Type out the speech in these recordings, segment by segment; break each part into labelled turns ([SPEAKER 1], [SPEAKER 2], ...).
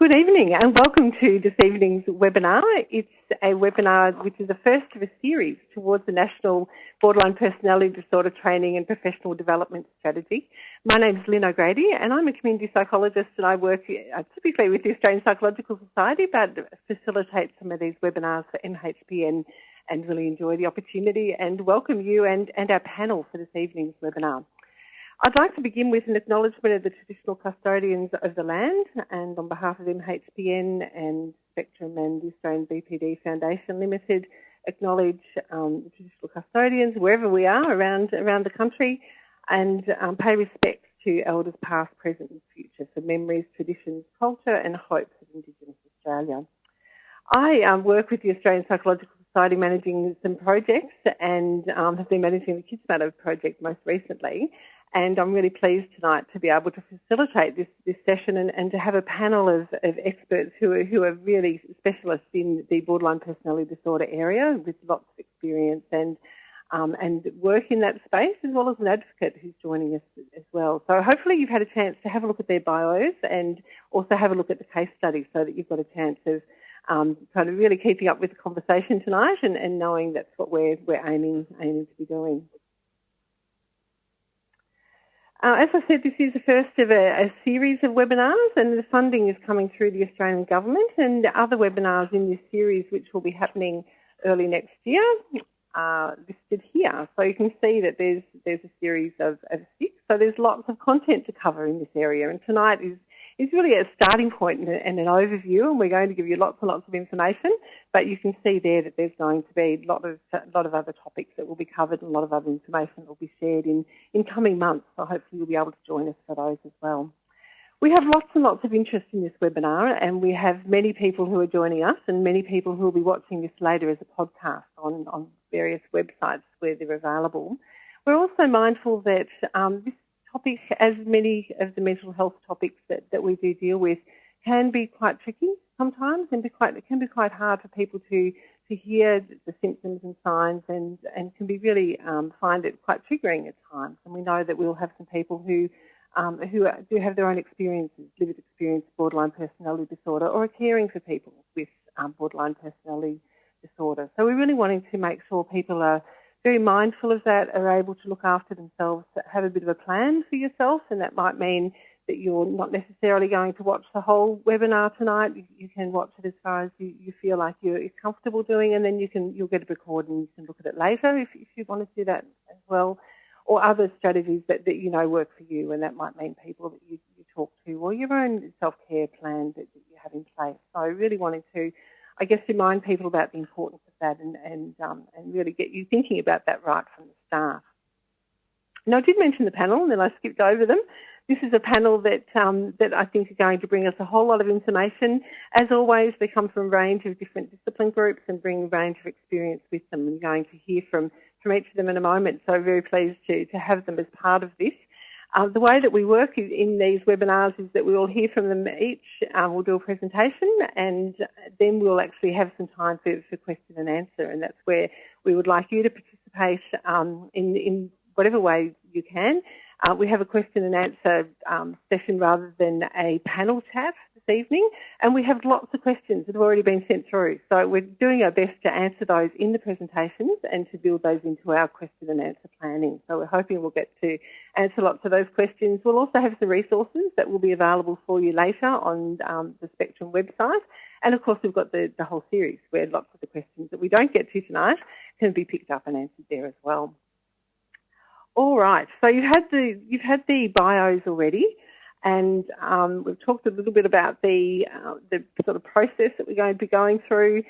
[SPEAKER 1] Good evening and welcome to this evening's webinar. It's a webinar which is the first of a series towards the National Borderline Personality Disorder Training and Professional Development Strategy. My name is Lynn O'Grady and I'm a community psychologist and I work uh, typically with the Australian Psychological Society but facilitate some of these webinars for MHPN and really enjoy the opportunity and welcome you and, and our panel for this evening's webinar. I'd like to begin with an acknowledgement of the traditional custodians of the land and on behalf of MHPN and Spectrum and the Australian BPD Foundation Limited acknowledge um, the traditional custodians wherever we are around, around the country and um, pay respect to elders past, present and future for memories, traditions, culture and hopes of Indigenous Australia. I um, work with the Australian Psychological Society managing some projects and um, have been managing the Kids Matter project most recently and I'm really pleased tonight to be able to facilitate this, this session and, and to have a panel of, of experts who are, who are really specialists in the borderline personality disorder area with lots of experience and um, and work in that space, as well as an advocate who's joining us as well. So hopefully you've had a chance to have a look at their bios and also have a look at the case study so that you've got a chance of um, kind of really keeping up with the conversation tonight and, and knowing that's what we're, we're aiming, aiming to be doing. Uh, as I said, this is the first of a, a, series of webinars and the funding is coming through the Australian Government and other webinars in this series which will be happening early next year are listed here. So you can see that there's, there's a series of, of six. So there's lots of content to cover in this area and tonight is is really a starting point and, an overview, and we're going to give you lots and lots of information. But you can see there that there's going to be a lot of a lot of other topics that will be covered, and a lot of other information that will be shared in in coming months. So hopefully you'll be able to join us for those as well. We have lots and lots of interest in this webinar, and we have many people who are joining us, and many people who will be watching this later as a podcast on on various websites where they're available. We're also mindful that um, this topic, as many of the mental health topics that, that we do deal with, can be quite tricky sometimes and be quite, it can be quite hard for people to, to hear the symptoms and signs and, and can be really um, find it quite triggering at times. And we know that we'll have some people who um, who do have their own experiences, lived experience borderline personality disorder or are caring for people with um, borderline personality disorder. So we're really wanting to make sure people are very mindful of that, are able to look after themselves, have a bit of a plan for yourself, and that might mean that you're not necessarily going to watch the whole webinar tonight. You can watch it as far as you, you feel like you're comfortable doing, and then you can you'll get a record and you can look at it later if, if you want to do that as well, or other strategies that, that you know work for you, and that might mean people that you, you talk to, or your own self-care plan that, that you have in place. So really wanting to I guess, remind people about the importance that and, and, um, and really get you thinking about that right from the start. Now, I did mention the panel and then I skipped over them. This is a panel that, um, that I think are going to bring us a whole lot of information. As always, they come from a range of different discipline groups and bring a range of experience with them. We're going to hear from, from each of them in a moment, so very pleased to, to have them as part of this. Uh, the way that we work in these webinars is that we will hear from them each. Um, we'll do a presentation and then we'll actually have some time for, for question and answer. And that's where we would like you to participate um, in, in whatever way you can. Uh, we have a question and answer um, session rather than a panel chat evening, and we have lots of questions that have already been sent through. So we're doing our best to answer those in the presentations and to build those into our question and answer planning. So we're hoping we'll get to answer lots of those questions. We'll also have some resources that will be available for you later on um, the Spectrum website. And of course, we've got the, the whole series where lots of the questions that we don't get to tonight can be picked up and answered there as well. All right, so you've had the you've had the bios already, and um, we've talked a little bit about the uh, the sort of process that we're going to be going through,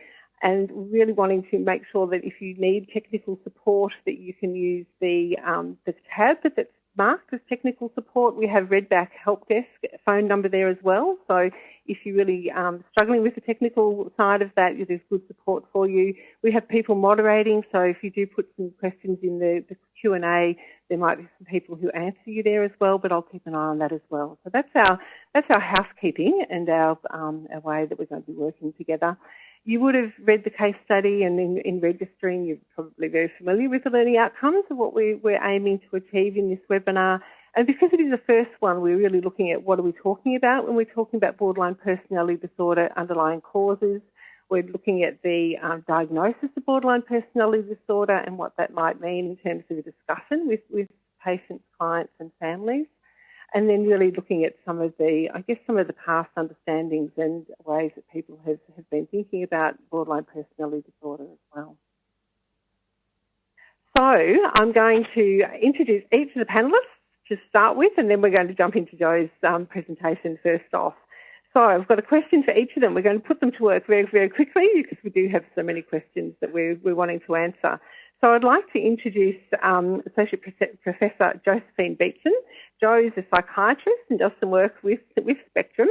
[SPEAKER 1] and really wanting to make sure that if you need technical support, that you can use the um, the tab that's marked as technical support. We have Redback Help Desk phone number there as well. So if you're really um, struggling with the technical side of that, there's good support for you. We have people moderating, so if you do put some questions in the, the Q&A, there might be some people who answer you there as well, but I'll keep an eye on that as well. So that's our that's our housekeeping and our, um, our way that we're going to be working together. You would have read the case study and in, in registering you're probably very familiar with the learning outcomes of what we, we're aiming to achieve in this webinar And because it is the first one, we're really looking at what are we talking about when we're talking about borderline personality disorder, underlying causes. We're looking at the um, diagnosis of borderline personality disorder and what that might mean in terms of a discussion with, with patients, clients and families. And then really looking at some of the, I guess, some of the past understandings and ways that people have, have been thinking about borderline personality disorder as well. So I'm going to introduce each of the panellists to start with, and then we're going to jump into Jo's um, presentation first off. So I've got a question for each of them. We're going to put them to work very, very quickly because we do have so many questions that we're, we're wanting to answer. So I'd like to introduce um, Associate Professor Josephine Beatson. Jo is a psychiatrist and does some work with, with Spectrum.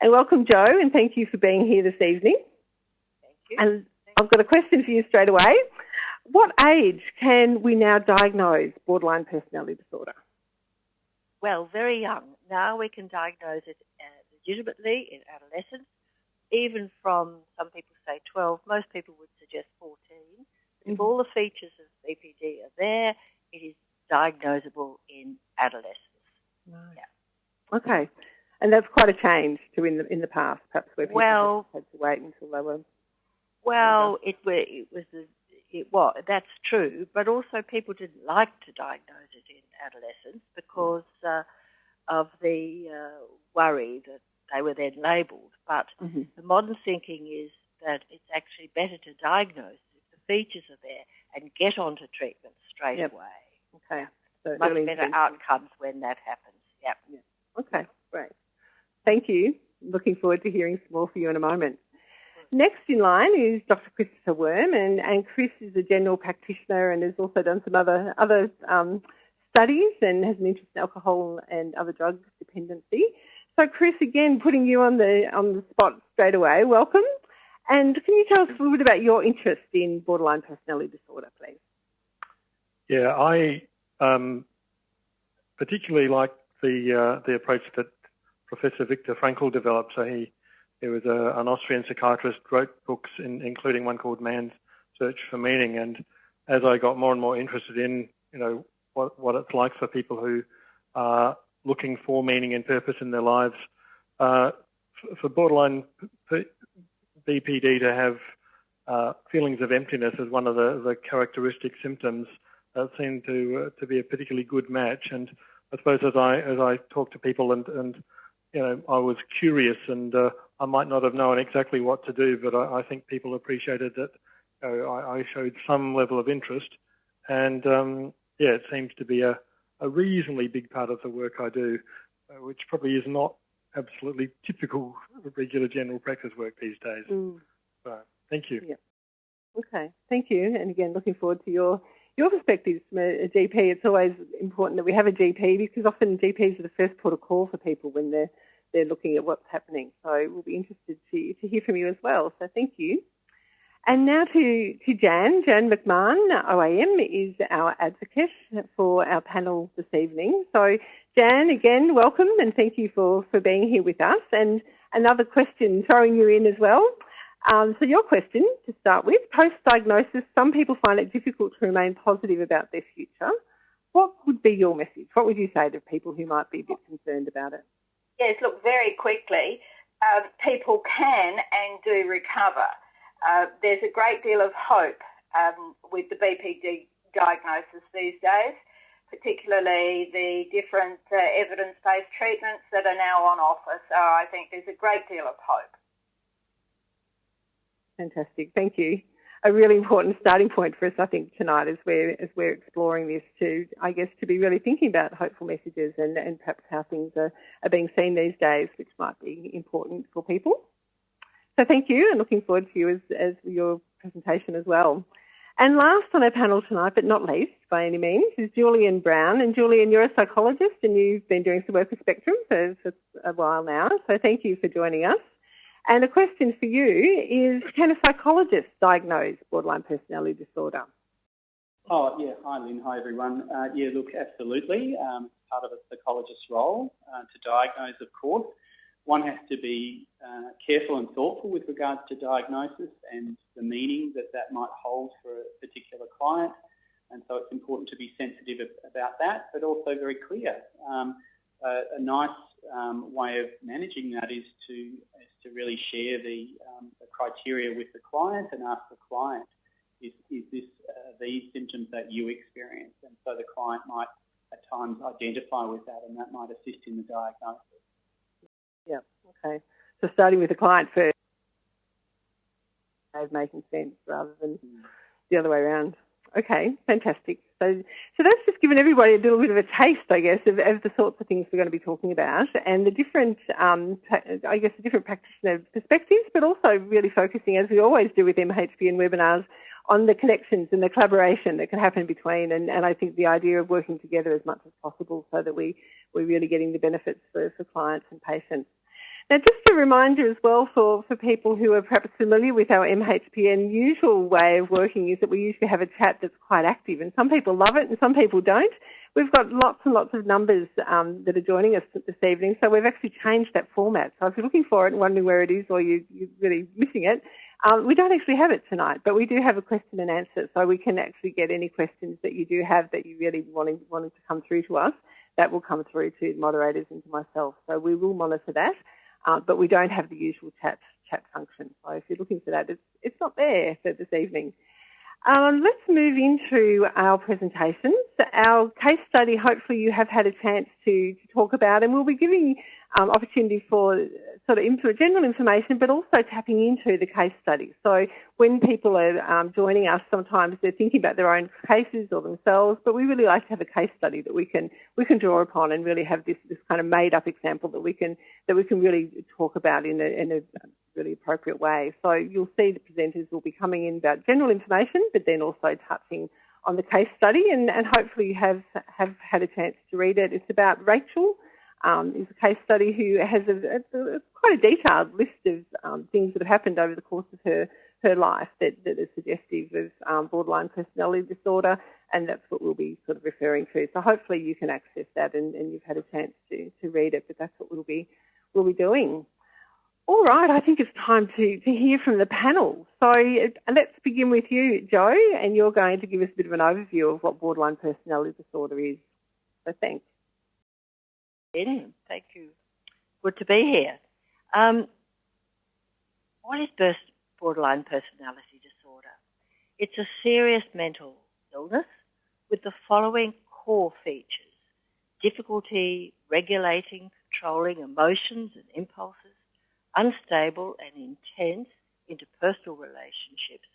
[SPEAKER 1] And welcome, Jo, and thank you for being here this evening.
[SPEAKER 2] Thank you.
[SPEAKER 1] And I've got a question for you straight away. What age can we now diagnose borderline personality disorder?
[SPEAKER 2] Well, very young. Now we can diagnose it uh, legitimately in adolescence, even from some people say 12. Most people would suggest 14. Mm-hmm. If all the features of BPD are there, it is diagnosable in adolescence.
[SPEAKER 1] Yeah. Okay. And that's quite a change to in the in the past, perhaps where people
[SPEAKER 2] well,
[SPEAKER 1] had to wait until they were.
[SPEAKER 2] Well, it, it was it was that's true, but also people didn't like to diagnose it in adolescence because uh, of the uh, worry that they were then labelled. But mm-hmm. the modern thinking is that it's actually better to diagnose if the features are there and get onto treatment straight
[SPEAKER 1] yep.
[SPEAKER 2] away.
[SPEAKER 1] Okay. So
[SPEAKER 2] Much better outcomes when that happens. Yep.
[SPEAKER 1] Yeah. Okay, great. Thank you. Looking forward to hearing some more from you in a moment. Next in line is Dr. Christopher Wurm, and, and Chris is a general practitioner and has also done some other other um, studies and has an interest in alcohol and other drug dependency. So, Chris, again, putting you on the on the spot straight away. Welcome, and can you tell us a little bit about your interest in borderline personality disorder, please?
[SPEAKER 3] Yeah, I um, particularly like the uh, the approach that Professor Viktor Frankl developed. So he he was a, an Austrian psychiatrist, wrote books, in, including one called Man's Search for Meaning. And as I got more and more interested in, you know, what, what it's like for people who are looking for meaning and purpose in their lives, uh, for borderline BPD to have uh, feelings of emptiness as one of the, the characteristic symptoms seemed to uh, to be a particularly good match. And I suppose as I as I talk to people and and you know I was curious and uh, I might not have known exactly what to do, but I, I think people appreciated that you know, I, I, showed some level of interest, and um, yeah, it seems to be a, a reasonably big part of the work I do, uh, which probably is not absolutely typical of regular general practice work these days.
[SPEAKER 1] Mm.
[SPEAKER 3] So, thank you.
[SPEAKER 1] Yeah. Okay, thank you. And again, looking forward to your your perspective uh, from a, a, GP. It's always important that we have a GP because often GPs are the first port of call for people when they're they're looking at what's happening. So we'll be interested to, to hear from you as well. So thank you. And now to, to Janne. Janne McMahon, OAM, is our advocate for our panel this evening. So Janne, again, welcome and thank you for, for being here with us. And another question throwing you in as well. Um, so your question to start with, post-diagnosis, some people find it difficult to remain positive about their future. What would be your message? What would you say to people who might be a bit concerned about it?
[SPEAKER 4] Yes, look, very quickly, uh, people can and do recover. Uh, there's a great deal of hope um, with the BPD diagnosis these days, particularly the different uh, evidence-based treatments that are now on offer. So I think there's a great deal of hope.
[SPEAKER 1] Fantastic, thank you a really important starting point for us, I think, tonight as we're as we're exploring this to, I guess, to be really thinking about hopeful messages and, and perhaps how things are, are being seen these days, which might be important for people. So thank you, and looking forward to you as, as your presentation as well. And last on our panel tonight, but not least by any means, is Julian Brown. And Julian, you're a psychologist and you've been doing some work with Spectrum for, for a while now. So thank you for joining us. And a question for you is, can a psychologist diagnose borderline personality disorder?
[SPEAKER 5] Oh, yeah. Hi, Lynn. Hi, everyone. Uh, yeah, look, absolutely. Um, part of a psychologist's role uh, to diagnose, of course. One has to be uh, careful and thoughtful with regards to diagnosis and the meaning that that might hold for a particular client. And so it's important to be sensitive about that, but also very clear. Um, a nice um, way of managing that is to, is to really share the, um, the, criteria with the client and ask the client, is, is this uh, these symptoms that you experience? And so the client might at times identify with that and that might assist in the diagnosis.
[SPEAKER 1] Yeah, okay. So starting with the client first making sense rather than mm. the other way around. Okay, fantastic. So, so that's just given everybody a little bit of a taste, I guess, of, of the sorts of things we're going to be talking about and the different, um, I guess, the different practitioner perspectives, but also really focusing, as we always do with MHPN webinars, on the connections and the collaboration that can happen between. And, and I think the idea of working together as much as possible so that we, we're really getting the benefits for, for clients and patients. Now, just a reminder as well for, for people who are perhaps familiar with our MHPN usual way of working is that we usually have a chat that's quite active, and some people love it and some people don't. We've got lots and lots of numbers um, that are joining us this evening, so we've actually changed that format. So if you're looking for it and wondering where it is or you, are really missing it, um, we don't actually have it tonight, but we do have a question and answer, so we can actually get any questions that you do have that you really wanting, wanting to come through to us. That will come through to moderators and to myself. So we will monitor that. Uh, but we don't have the usual chat chat function. So if you're looking for that, it's, it's not there for this evening. Um, let's move into our presentations. Our case study, hopefully you have had a chance to, to talk about, and we'll be giving um, opportunity for sort of info, general information, but also tapping into the case study. So when people are um, joining us, sometimes they're thinking about their own cases or themselves, but we really like to have a case study that we can we can draw upon and really have this, this kind of made up example that we can that we can really talk about in a, in a really appropriate way. So you'll see the presenters will be coming in about general information, but then also touching on the case study, and, and hopefully you have have had a chance to read it. It's about Rachel um, is a case study who has a, a, quite a detailed list of um, things that have happened over the course of her, her life that, are suggestive of um, borderline personality disorder, and that's what we'll be sort of referring to. So hopefully you can access that and, and you've had a chance to, to read it, but that's what we'll be, we'll be doing. All right, I think it's time to, to hear from the panel. So uh, let's begin with you, Jo, and you're going to give us a bit of an overview of what borderline personality disorder is. So thanks
[SPEAKER 2] in. Thank you. Good to be here. Um, what is borderline personality disorder? It's a serious mental illness with the following core features. Difficulty regulating, controlling emotions and impulses, unstable and intense interpersonal relationships,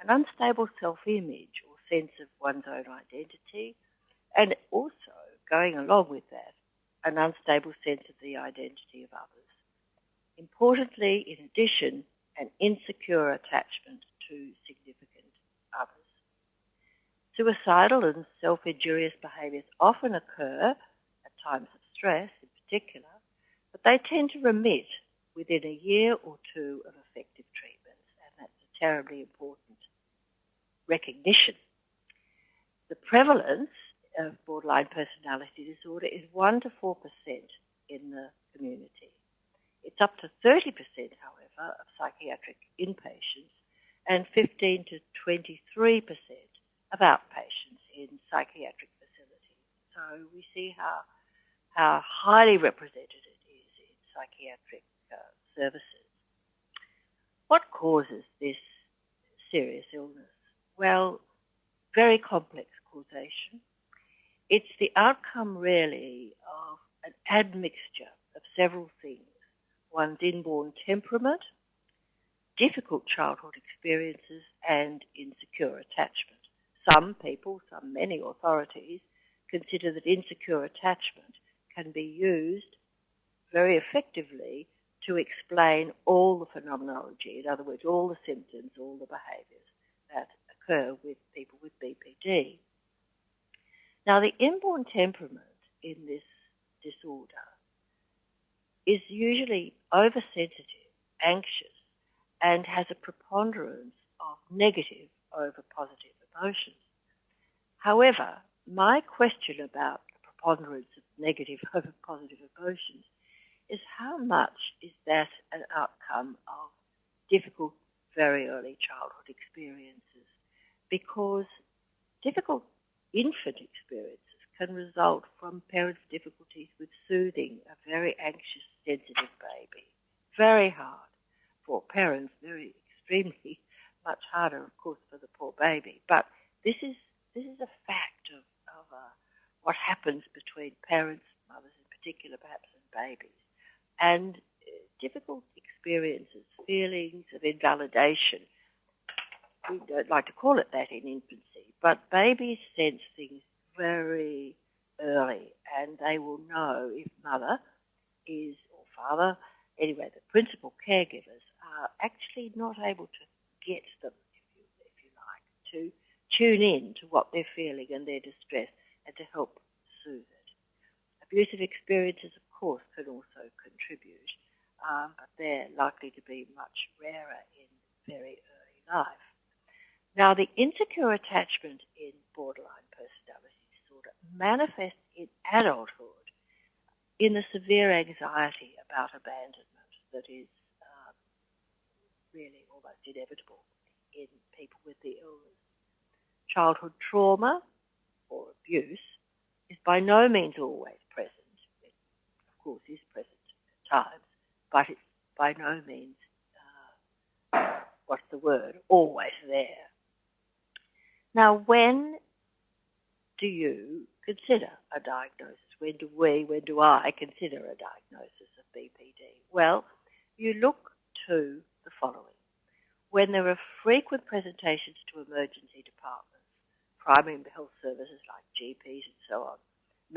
[SPEAKER 2] an unstable self-image or sense of one's own identity, and also going along with that, an unstable sense of the identity of others. Importantly, in addition, an insecure attachment to significant others. Suicidal and self-injurious behaviours often occur at times of stress in particular, but they tend to remit within a year or two of effective treatments, and that's a terribly important recognition. The prevalence of borderline personality disorder is 1 to 4% in the community. It's up to 30%, however, of psychiatric inpatients and 15 to 23% of outpatients in psychiatric facilities. So we see how, how highly represented it is in psychiatric uh, services. What causes this serious illness? Well, very complex causation. It's the outcome really of an admixture of several things. One's inborn temperament, difficult childhood experiences, and insecure attachment. Some people, some many authorities, consider that insecure attachment can be used very effectively to explain all the phenomenology, in other words, all the symptoms, all the behaviours that occur with people with BPD. Now, the inborn temperament in this disorder is usually oversensitive, anxious, and has a preponderance of negative over positive emotions. However, my question about the preponderance of negative over positive emotions is how much is that an outcome of difficult, very early childhood experiences? Because difficult infant experiences can result from parents' difficulties with soothing a very anxious, sensitive baby. Very hard for parents, very extremely much harder, of course, for the poor baby. But this is this is a fact of, of uh, what happens between parents, mothers in particular, perhaps, and babies. And uh, difficult experiences, feelings of invalidation. We don't like to call it that in infancy, but babies sense things very early and they will know if mother is, or father, anyway, the principal caregivers are actually not able to get them, if you, if you like, to tune in to what they're feeling and their distress and to help soothe it. Abusive experiences, of course, can also contribute, um, but they're likely to be much rarer in very early life. Now, the insecure attachment in borderline personality disorder manifests in adulthood in the severe anxiety about abandonment that is um, really almost inevitable in people with the illness. Childhood trauma or abuse is by no means always present. It, of course, is present at times, but it's by no means, uh, what's the word, always there. Now, when do you consider a diagnosis? When do we, when do I consider a diagnosis of BPD? Well, you look to the following. When there are frequent presentations to emergency departments, primary health services like GPs and so on,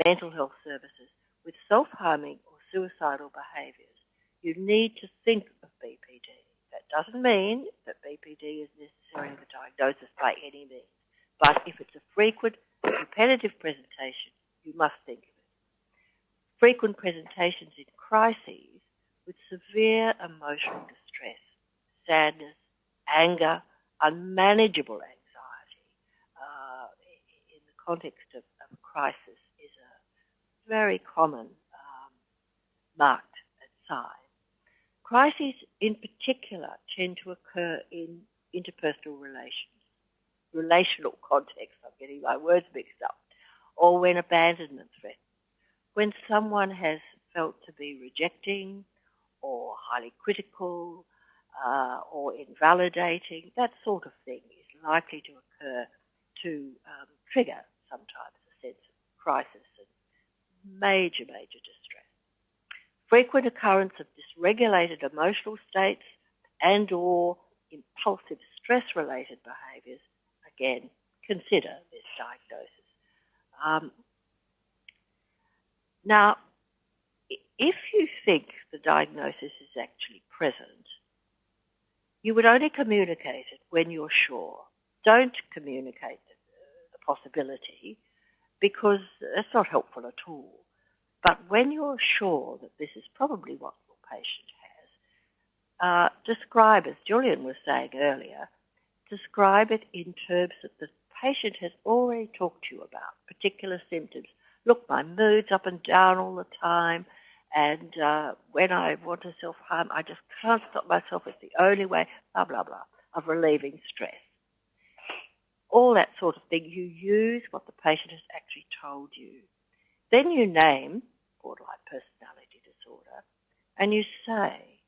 [SPEAKER 2] mental health services with self-harming or suicidal behaviours, you need to think of BPD. That doesn't mean that BPD is necessarily the diagnosis by any means, but if it's a frequent, repetitive presentation, you must think of it. Frequent presentations in crises with severe emotional distress, sadness, anger, unmanageable anxiety uh, in the context of, of, a crisis is a very common um, marked sign. Crises in particular tend to occur in interpersonal relations, relational context, I'm getting my words mixed up, or when abandonment threatens, when someone has felt to be rejecting or highly critical uh, or invalidating, that sort of thing is likely to occur to um, trigger sometimes a sense of crisis and major, major distress. Frequent occurrence of dysregulated emotional states and or impulsive stress-related behaviours, again, consider this diagnosis. Um, now, if you think the diagnosis is actually present, you would only communicate it when you're sure. Don't communicate the possibility because that's not helpful at all. But when you're sure that this is probably what your patient has, uh, describe, as Julian was saying earlier, describe it in terms that the patient has already talked to you about, particular symptoms. Look, my mood's up and down all the time. And uh, when I want to self-harm, I just can't stop myself. It's the only way, blah, blah, blah, of relieving stress. All that sort of thing. You use what the patient has actually told you. Then you name borderline personality disorder and you say,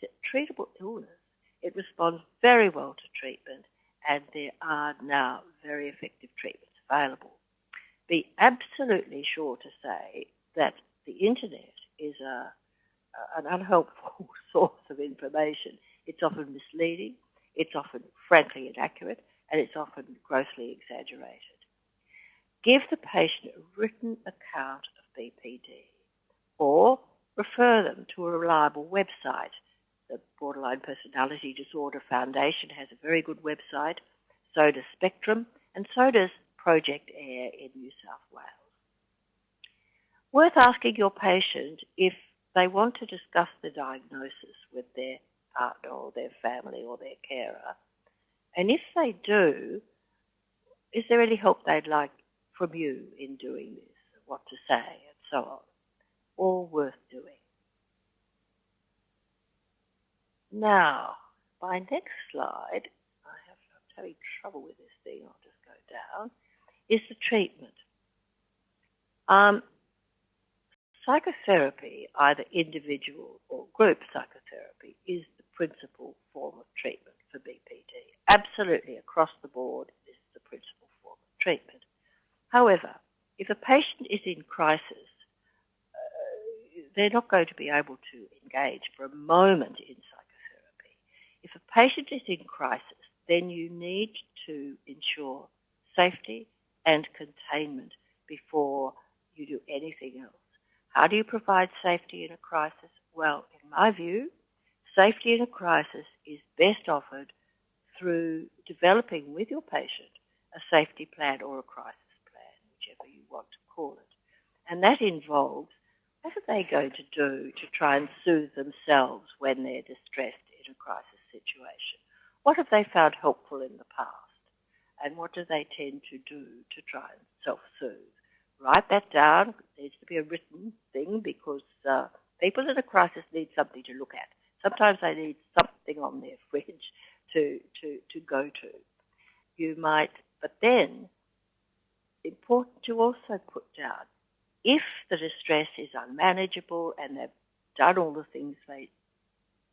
[SPEAKER 2] it's a treatable illness. It responds very well to treatment and there are now very effective treatments available. Be absolutely sure to say that the internet is a, an unhelpful source of information. It's often misleading, it's often frankly inaccurate, and it's often grossly exaggerated. Give the patient a written account of BPD or refer them to a reliable website. The Borderline Personality Disorder Foundation has a very good website, so does Spectrum, and so does Project AIR in New South Wales worth asking your patient if they want to discuss the diagnosis with their partner or their family or their carer. And if they do, is there any help they'd like from you in doing this, what to say and so on? All worth doing. Now, my next slide, I have, I'm having trouble with this thing, I'll just go down, is the treatment. Um, psychotherapy, either individual or group psychotherapy, is the principal form of treatment for BPD. Absolutely across the board this is the principal form of treatment. However, if a patient is in crisis, uh, they're not going to be able to engage for a moment in. If a patient is in crisis, then you need to ensure safety and containment before you do anything else. How do you provide safety in a crisis? Well, in my view, safety in a crisis is best offered through developing with your patient a safety plan or a crisis plan, whichever you want to call it. And that involves what are they going to do to try and soothe themselves when they're distressed in a crisis situation? What have they found helpful in the past? And what do they tend to do to try and self-soothe? Write that down. It needs to be a written thing because uh, people in a crisis need something to look at. Sometimes they need something on their fridge to, to, to go to. You might, but then important to also put down if the distress is unmanageable and they've done all the things they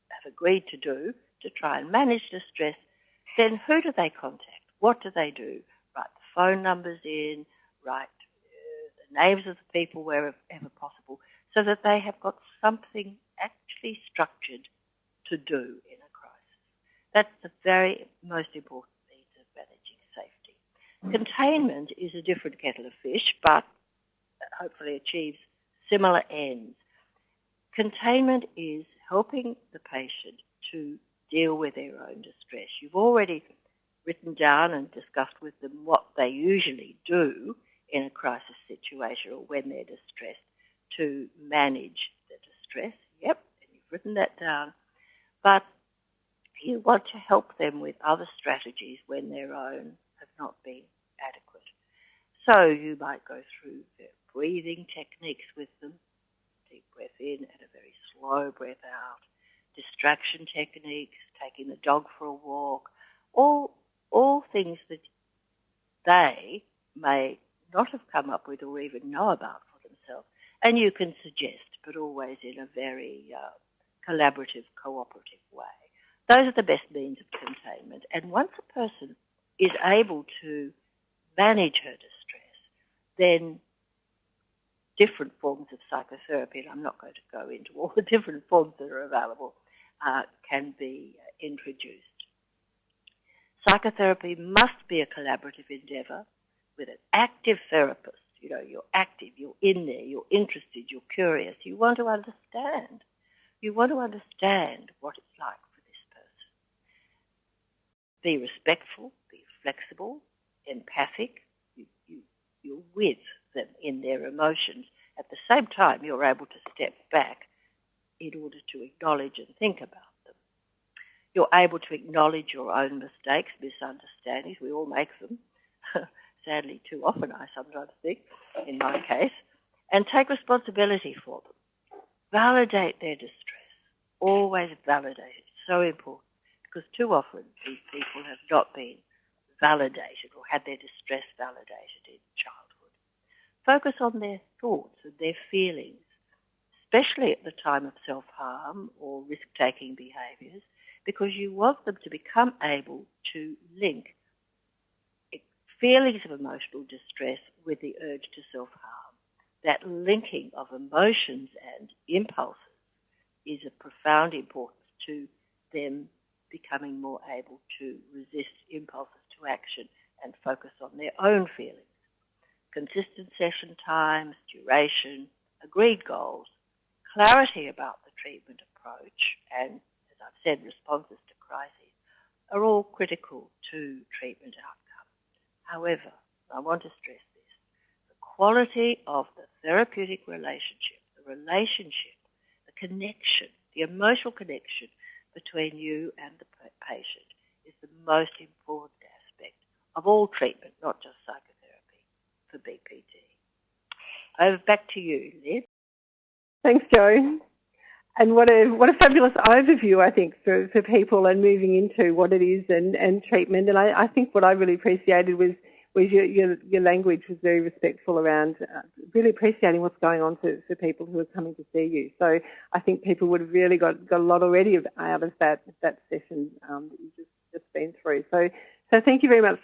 [SPEAKER 2] have agreed to do to try and manage distress, then who do they contact? What do they do? Write the phone numbers in, write uh, the names of the people wherever possible, so that they have got something actually structured to do in a crisis. That's the very most important means of managing safety. Containment is a different kettle of fish, but hopefully achieves similar ends. Containment is helping the patient to deal with their own distress. You've already written down and discussed with them what they usually do in a crisis situation or when they're distressed to manage the distress. Yep, and you've written that down. But you want to help them with other strategies when their own have not been adequate. So you might go through breathing techniques with them. Deep breath in and a very slow breath out. Distraction techniques, taking the dog for a walk, all, all things that they may not have come up with or even know about for themselves. And you can suggest, but always in a very uh, collaborative, cooperative way. Those are the best means of containment. And once a person is able to manage her distress, then different forms of psychotherapy, and I'm not going to go into all the different forms that are available, can be introduced. Psychotherapy must be a collaborative endeavour with an active therapist. You know, you're active, you're in there, you're interested, you're curious, you want to understand. You want to understand what it's like for this person. Be respectful, be flexible, empathic. You, you, you're with them in their emotions. At the same time, you're able to step back in order to acknowledge and think about them. You're able to acknowledge your own mistakes, misunderstandings. We all make them. Sadly, too often, I sometimes think, in my case, and take responsibility for them. Validate their distress. Always validate it. So important. Because too often these people have not been validated or had their distress validated in childhood. Focus on their thoughts and their feelings, especially at the time of self-harm or risk-taking behaviours, because you want them to become able to link feelings of emotional distress with the urge to self-harm. That linking of emotions and impulses is of profound importance to them becoming more able to resist impulses to action and focus on their own feelings consistent session times, duration, agreed goals, clarity about the treatment approach, and, as I've said, responses to crises are all critical to treatment outcome. However, I want to stress this, the quality of the therapeutic relationship, the relationship, the connection, the emotional connection between you and the patient is the most important aspect of all treatment, not just psychotherapy for BPD. Over back to you, Liz.
[SPEAKER 1] Thanks, Joan. And what a what a fabulous overview, I think, for, for people and moving into what it is and, and treatment. And I, I think what I really appreciated was whereas your, your, your language was very respectful around uh, really appreciating what's going on for, for people who are coming to see you. So I think people would have really got, got a lot already out of that that session um, that you've just, just been through. So so thank you very much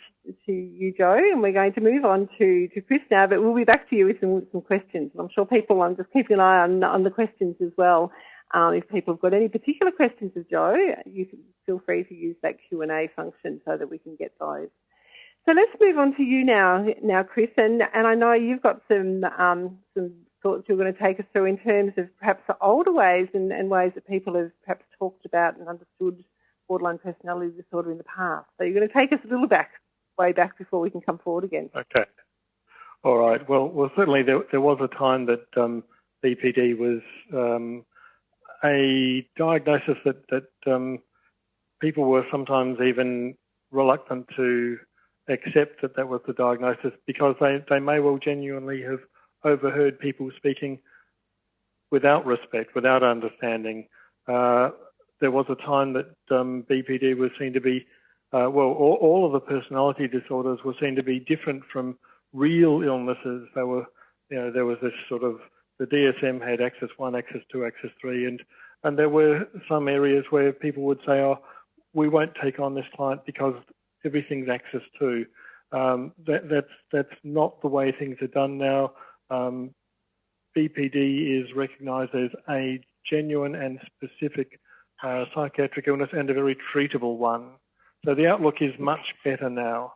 [SPEAKER 1] to you, Jo, and we're going to move on to, to Chris now, but we'll be back to you with some, some questions. I'm sure people, I'm just keeping an eye on, on the questions as well. Um, if people have got any particular questions of Jo, you can feel free to use that Q&A function so that we can get those. So let's move on to you now, now Chris, and, and I know you've got some um, some thoughts you're going to take us through in terms of perhaps the older ways and, and ways that people have perhaps talked about and understood borderline personality disorder in the past. So you're going to take us a little back, way back before we can come forward again.
[SPEAKER 3] Okay. All right. Well, well, certainly there, there was a time that um, BPD was um, a diagnosis that that um, people were sometimes even reluctant to accept that that was the diagnosis because they, they may well genuinely have overheard people speaking without respect, without understanding. Uh, there was a time that um, BPD was seen to be, uh, well, all, all, of the personality disorders were seen to be different from real illnesses. They were, you know, there was this sort of, the DSM had axis 1, axis 2, axis 3, and, and there were some areas where people would say, oh, we won't take on this client because everything's axis 2. Um, that, that's, that's not the way things are done now. Um, BPD is recognised as a genuine and specific uh, psychiatric illness and a very treatable one. So the outlook is much better now.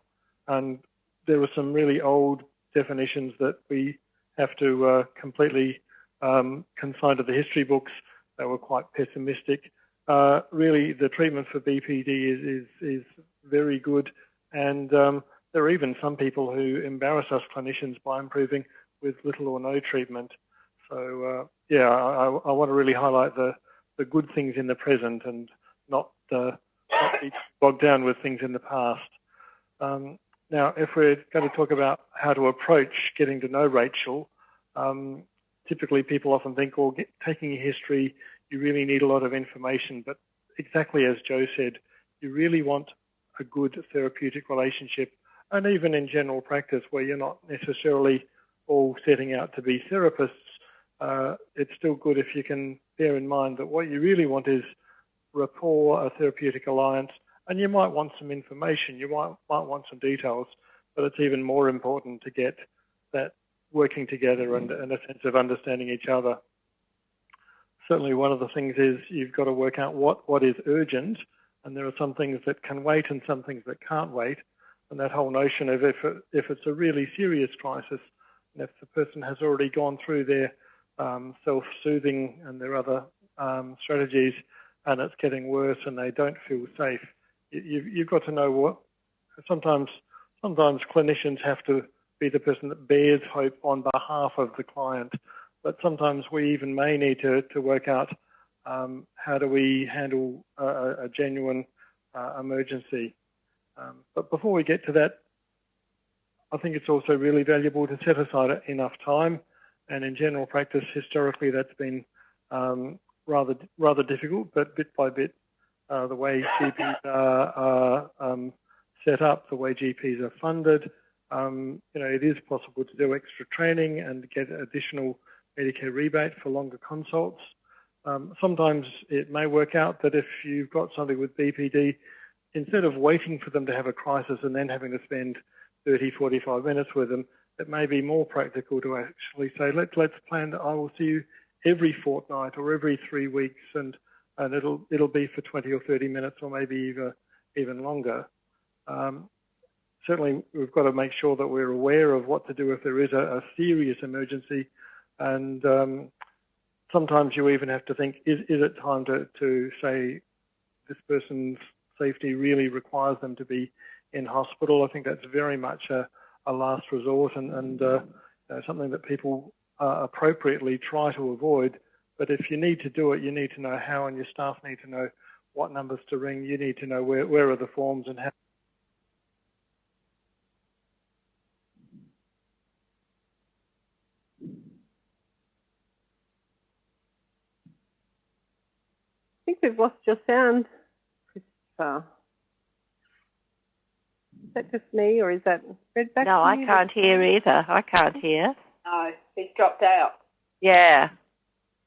[SPEAKER 3] And there are some really old definitions that we have to uh, completely um, consign to the history books They were quite pessimistic. Uh, really, the treatment for BPD is, is, is very good. And um, there are even some people who embarrass us clinicians by improving with little or no treatment. So, uh, yeah, I, I, want to really highlight the, the good things in the present and not, uh, not be bogged down with things in the past. Um, now, if we're going to talk about how to approach getting to know Rachel, um, typically people often think, well, get, taking a history, you really need a lot of information. But exactly as Jo said, you really want a good therapeutic relationship, and even in general practice where you're not necessarily all setting out to be therapists, uh, it's still good if you can bear in mind that what you really want is rapport, a therapeutic alliance, and you might want some information, you might, might want some details, but it's even more important to get that working together and, and a sense of understanding each other. Certainly one of the things is you've got to work out what, what is urgent, and there are some things that can wait and some things that can't wait. And that whole notion of if, it, if it's a really serious crisis, and if the person has already gone through their um, self-soothing and their other um, strategies, and it's getting worse, and they don't feel safe. You, you've got to know what. Sometimes, sometimes clinicians have to be the person that bears hope on behalf of the client, but sometimes we even may need to, to work out um, how do we handle a, a genuine uh, emergency. Um, but before we get to that, I think it's also really valuable to set aside enough time and in general practice, historically, that's been um, rather rather difficult. But bit by bit, uh, the way GPs are, are um, set up, the way GPs are funded, um, you know, it is possible to do extra training and get additional Medicare rebate for longer consults. Um, sometimes it may work out that if you've got somebody with BPD, instead of waiting for them to have a crisis and then having to spend 30, 45 minutes with them, it may be more practical to actually say, let's let's plan that I will see you every fortnight or every three weeks, and and it'll it'll be for 20 or 30 minutes or maybe even even longer. Um, certainly, we've got to make sure that we're aware of what to do if there is a, a serious emergency, and um, sometimes you even have to think, is is it time to to say this person's safety really requires them to be in hospital? I think that's very much a a last resort and, and uh, you know, something that people uh, appropriately try to avoid. But if you need to do it, you need to know how, and your staff need to know what numbers to ring. You need to know where, where are the forms and how.
[SPEAKER 1] I think we've lost your sound, Christopher. That just me, or is that Redback?
[SPEAKER 2] No, I can't hear either. I can't hear.
[SPEAKER 4] No, he's dropped out.
[SPEAKER 2] Yeah.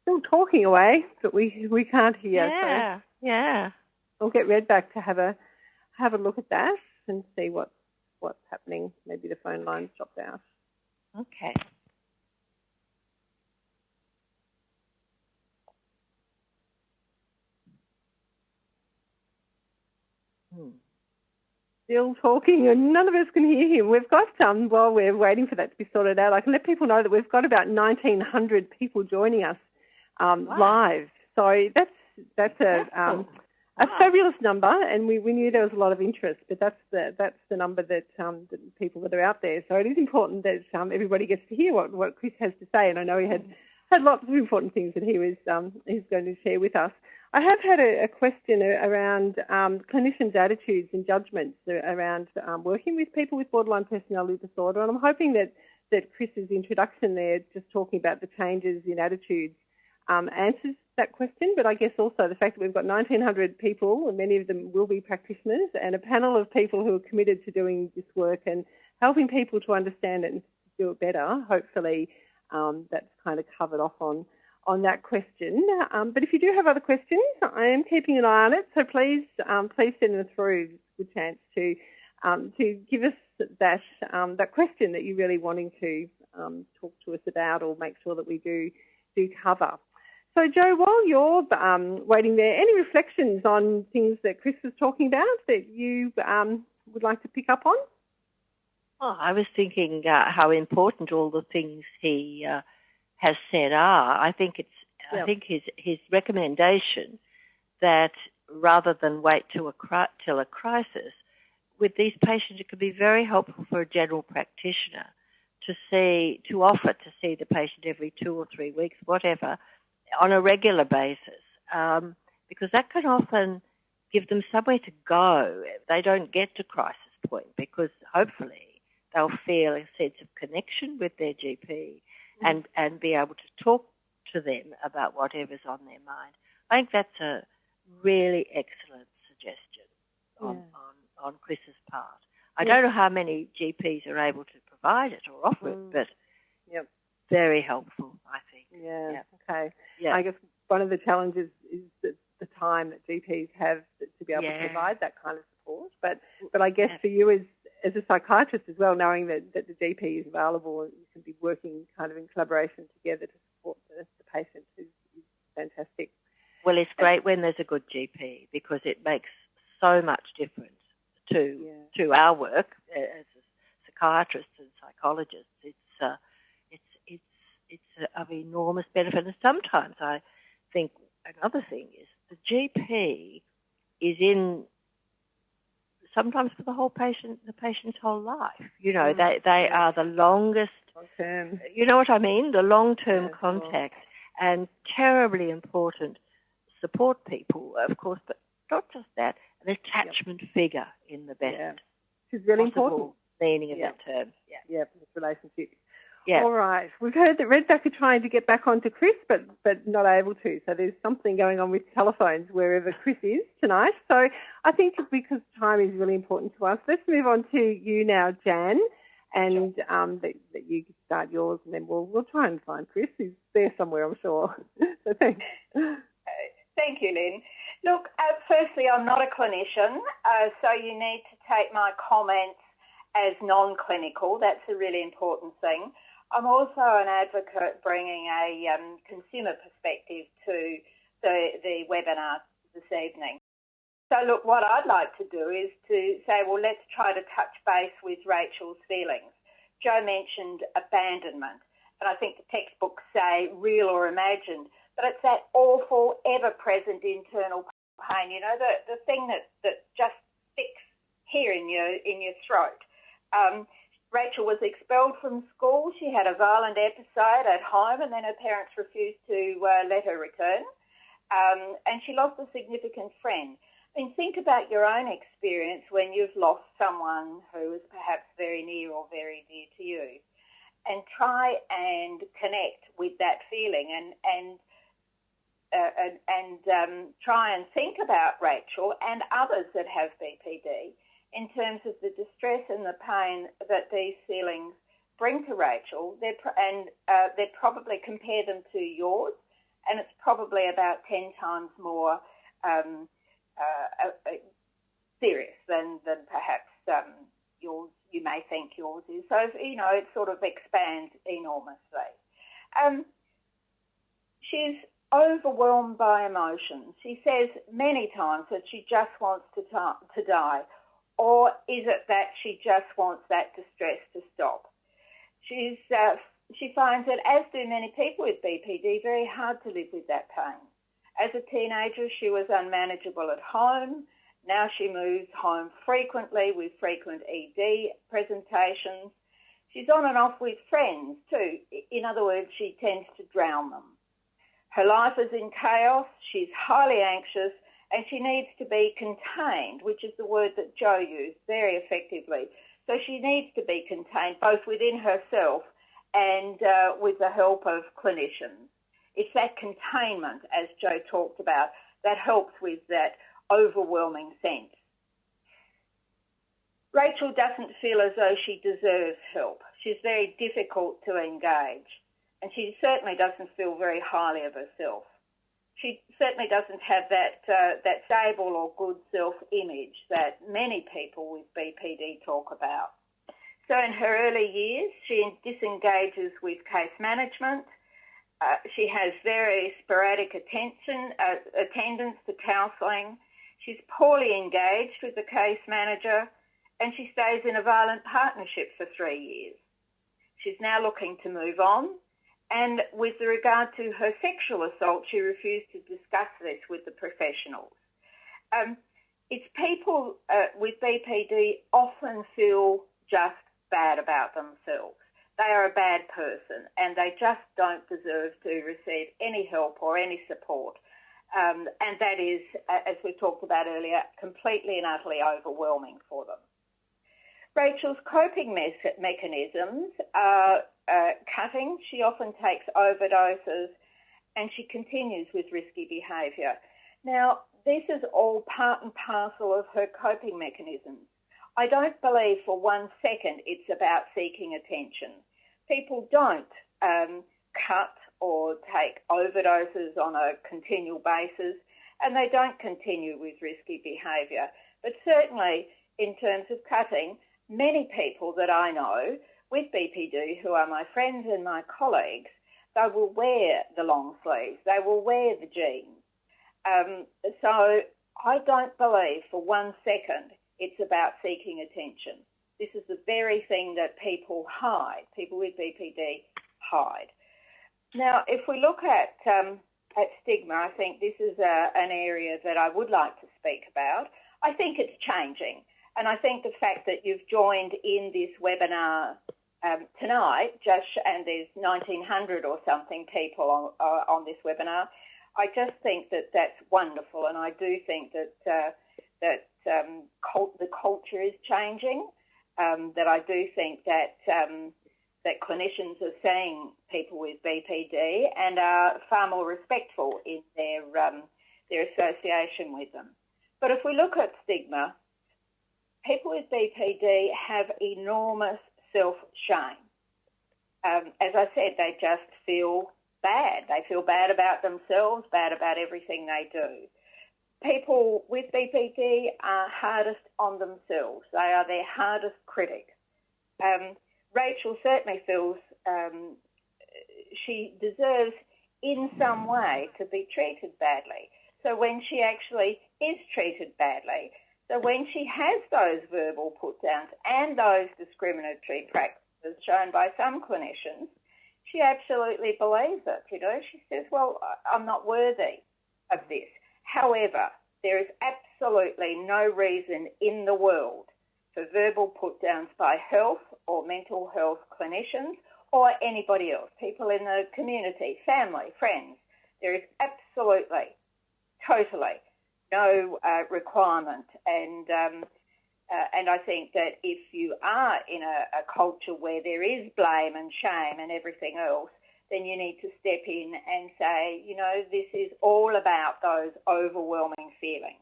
[SPEAKER 1] Still talking away, but we we can't hear.
[SPEAKER 2] Yeah. Yeah.
[SPEAKER 1] We'll get Redback to have a have a look at that and see what what's happening. Maybe the phone line's dropped out.
[SPEAKER 2] Okay.
[SPEAKER 1] Still talking, and none of us can hear him. We've got um while we're waiting for that to be sorted out. I can let people know that we've got about 1,900 people joining us um,
[SPEAKER 2] Wow.
[SPEAKER 1] live. So that's that's a um, a
[SPEAKER 2] Wow.
[SPEAKER 1] fabulous number, and we, we knew there was a lot of interest, but that's the that's the number that um, the people that are out there. So it is important that um, everybody gets to hear what, what Chris has to say, and I know he had had lots of important things that he was um, he's going to share with us. I have had a, a question around um, clinicians' attitudes and judgments around um, working with people with borderline personality disorder, and I'm hoping that that Chris's introduction there, just talking about the changes in attitudes, um, answers that question. But I guess also the fact that we've got 1,900 people, and many of them will be practitioners, and a panel of people who are committed to doing this work and helping people to understand it and do it better. Hopefully, um, that's kind of covered off on on that question. Um, but if you do have other questions, I am keeping an eye on it. So please, um, please send them through. Good chance to um, to give us that um, that question that you're really wanting to um, talk to us about, or make sure that we do do cover. So, Jo, while you're um, waiting there, any reflections on things that Chris was talking about that you would like to pick up on?
[SPEAKER 2] Well, I was thinking uh, how important all the things he uh, has said are. I think it's. I think his his recommendation that rather than wait to a cri- till a crisis, with these patients, it could be very helpful for a general practitioner to see to offer to see the patient every two or three weeks, whatever, on a regular basis, um, because that can often give them somewhere to go. They don't get to crisis point because hopefully they'll feel a sense of connection with their GP and, and be able to talk to them about whatever's on their mind. I think that's a really excellent suggestion on,
[SPEAKER 1] Yeah.
[SPEAKER 2] on, on Chris's part. I
[SPEAKER 1] Yeah.
[SPEAKER 2] don't know how many GPs are able to provide it or offer
[SPEAKER 1] Mm.
[SPEAKER 2] it, but
[SPEAKER 1] Yep.
[SPEAKER 2] very helpful, I think.
[SPEAKER 1] Yeah.
[SPEAKER 2] Yeah.
[SPEAKER 1] Okay.
[SPEAKER 2] Yeah.
[SPEAKER 1] I guess one of the challenges is the, the time that GPs have to be able to provide that kind of support. But but I guess for you as as a psychiatrist as well, knowing that, that the GP is available and you can be working kind of in collaboration together to support the, the patient is, is fantastic.
[SPEAKER 2] Well, it's great when there's a good GP because it makes so much difference to
[SPEAKER 1] Yeah.
[SPEAKER 2] to our work as psychiatrists and psychologists. It's uh, it's it's it's of enormous benefit. And sometimes I think another thing is the GP is in sometimes for the whole patient the patient's whole life. You know,
[SPEAKER 1] Mm.
[SPEAKER 2] they they are the longest
[SPEAKER 1] Long term.
[SPEAKER 2] you know what I mean? The long-term
[SPEAKER 1] Yeah,
[SPEAKER 2] contact and terribly important support people, of course, but not just that, an attachment figure in the best
[SPEAKER 1] Yeah. Is really important.
[SPEAKER 2] meaning of
[SPEAKER 1] Yeah.
[SPEAKER 2] that term. Yeah.
[SPEAKER 1] Yeah, this relationship.
[SPEAKER 2] Yeah.
[SPEAKER 1] All right. We've heard that Redback are trying to get back onto Chris, but but not able to. So there's something going on with telephones wherever Chris is tonight. So I think because time is really important to us, let's move on to you now, Janne, and um, that, that you can start yours, and then we'll we'll try and find Chris. He's there somewhere, I'm sure. so thanks.
[SPEAKER 4] Thank you, Lynn. Look, uh, firstly, I'm not a clinician, uh, so you need to take my comments as non-clinical. That's a really important thing. I'm also an advocate bringing a um, consumer perspective to the, the webinar this evening. So look, what I'd like to do is to say, well, let's try to touch base with Rachel's feelings. Jo mentioned abandonment, and I think the textbooks say real or imagined, but it's that awful, ever-present internal pain, you know, the, the thing that, that just sticks here in your, in your throat. Um, Rachel was expelled from school. She had a violent episode at home and then her parents refused to uh, let her return. Um, and she lost a significant friend. I mean, think about your own experience when you've lost someone who is perhaps very near or very dear to you. And try and connect with that feeling and, and uh, and, and um, try and think about Rachel and others that have BPD in terms of the distress and the pain that these feelings bring to Rachel, they're and uh, they're probably compare them to yours, and it's probably about 10 times more um, uh, uh, serious than, than perhaps um, yours, you may think yours is. So, you know, it sort of expands enormously. Um, she's overwhelmed by emotions. She says many times that she just wants to, to die. Or is it that she just wants that distress to stop? She's, uh, she finds it, as do many people with BPD, very hard to live with that pain. As a teenager, she was unmanageable at home. Now she moves home frequently with frequent ED presentations. She's on and off with friends too. In other words, she tends to drown them. Her life is in chaos. She's highly anxious and she needs to be contained, which is the word that Jo used very effectively. So she needs to be contained both within herself and uh, with the help of clinicians. It's that containment, as Jo talked about, that helps with that overwhelming sense. Rachel doesn't feel as though she deserves help. She's very difficult to engage, and she certainly doesn't feel very highly of herself. She certainly doesn't have that uh, that stable or good self-image that many people with BPD talk about. So in her early years, she disengages with case management, uh, she has very sporadic attention, uh, attendance to counselling. She's poorly engaged with the case manager and she stays in a violent partnership for three years. She's now looking to move on and with regard to her sexual assault, she refused to discuss this with the professionals. Um, it's people uh, with BPD often feel just bad about themselves they are a bad person and they just don't deserve to receive any help or any support. Um, and that is, as we talked about earlier, completely and utterly overwhelming for them. Rachel's coping me mechanisms are uh, cutting. She often takes overdoses and she continues with risky behaviour. Now, this is all part and parcel of her coping mechanisms. I don't believe for one second it's about seeking attention people don't um, cut or take overdoses on a continual basis and they don't continue with risky behaviour. But certainly in terms of cutting, many people that I know with BPD who are my friends and my colleagues, they will wear the long sleeves, they will wear the jeans. Um, so I don't believe for one second it's about seeking attention. This is the very thing that people hide, people with BPD hide. Now, if we look at, um, at stigma, I think this is a, an area that I would like to speak about. I think it's changing. And I think the fact that you've joined in this webinar um, tonight, just and there's 1,900 or something people on, uh, on this webinar, I just think that that's wonderful. And I do think that, uh, that um, cult, the culture is changing um, that I do think that um, that clinicians are seeing people with BPD and are far more respectful in their um, their association with them. But if we look at stigma, people with BPD have enormous self-shame. Um, as I said, they just feel bad. They feel bad about themselves, bad about everything they do people with BPD are hardest on themselves. They are their hardest critic. Um, Rachel certainly feels um, she deserves in some way to be treated badly. So when she actually is treated badly, so when she has those verbal put downs and those discriminatory practices shown by some clinicians, she absolutely believes it. You know, she says, well, I'm not worthy of this. However, there is absolutely no reason in the world for verbal put downs by health or mental health clinicians or anybody else, people in the community, family, friends. There is absolutely, totally no uh, requirement. And, um, uh, and I think that if you are in a, a culture where there is blame and shame and everything else, then you need to step in and say, you know, this is all about those overwhelming feelings.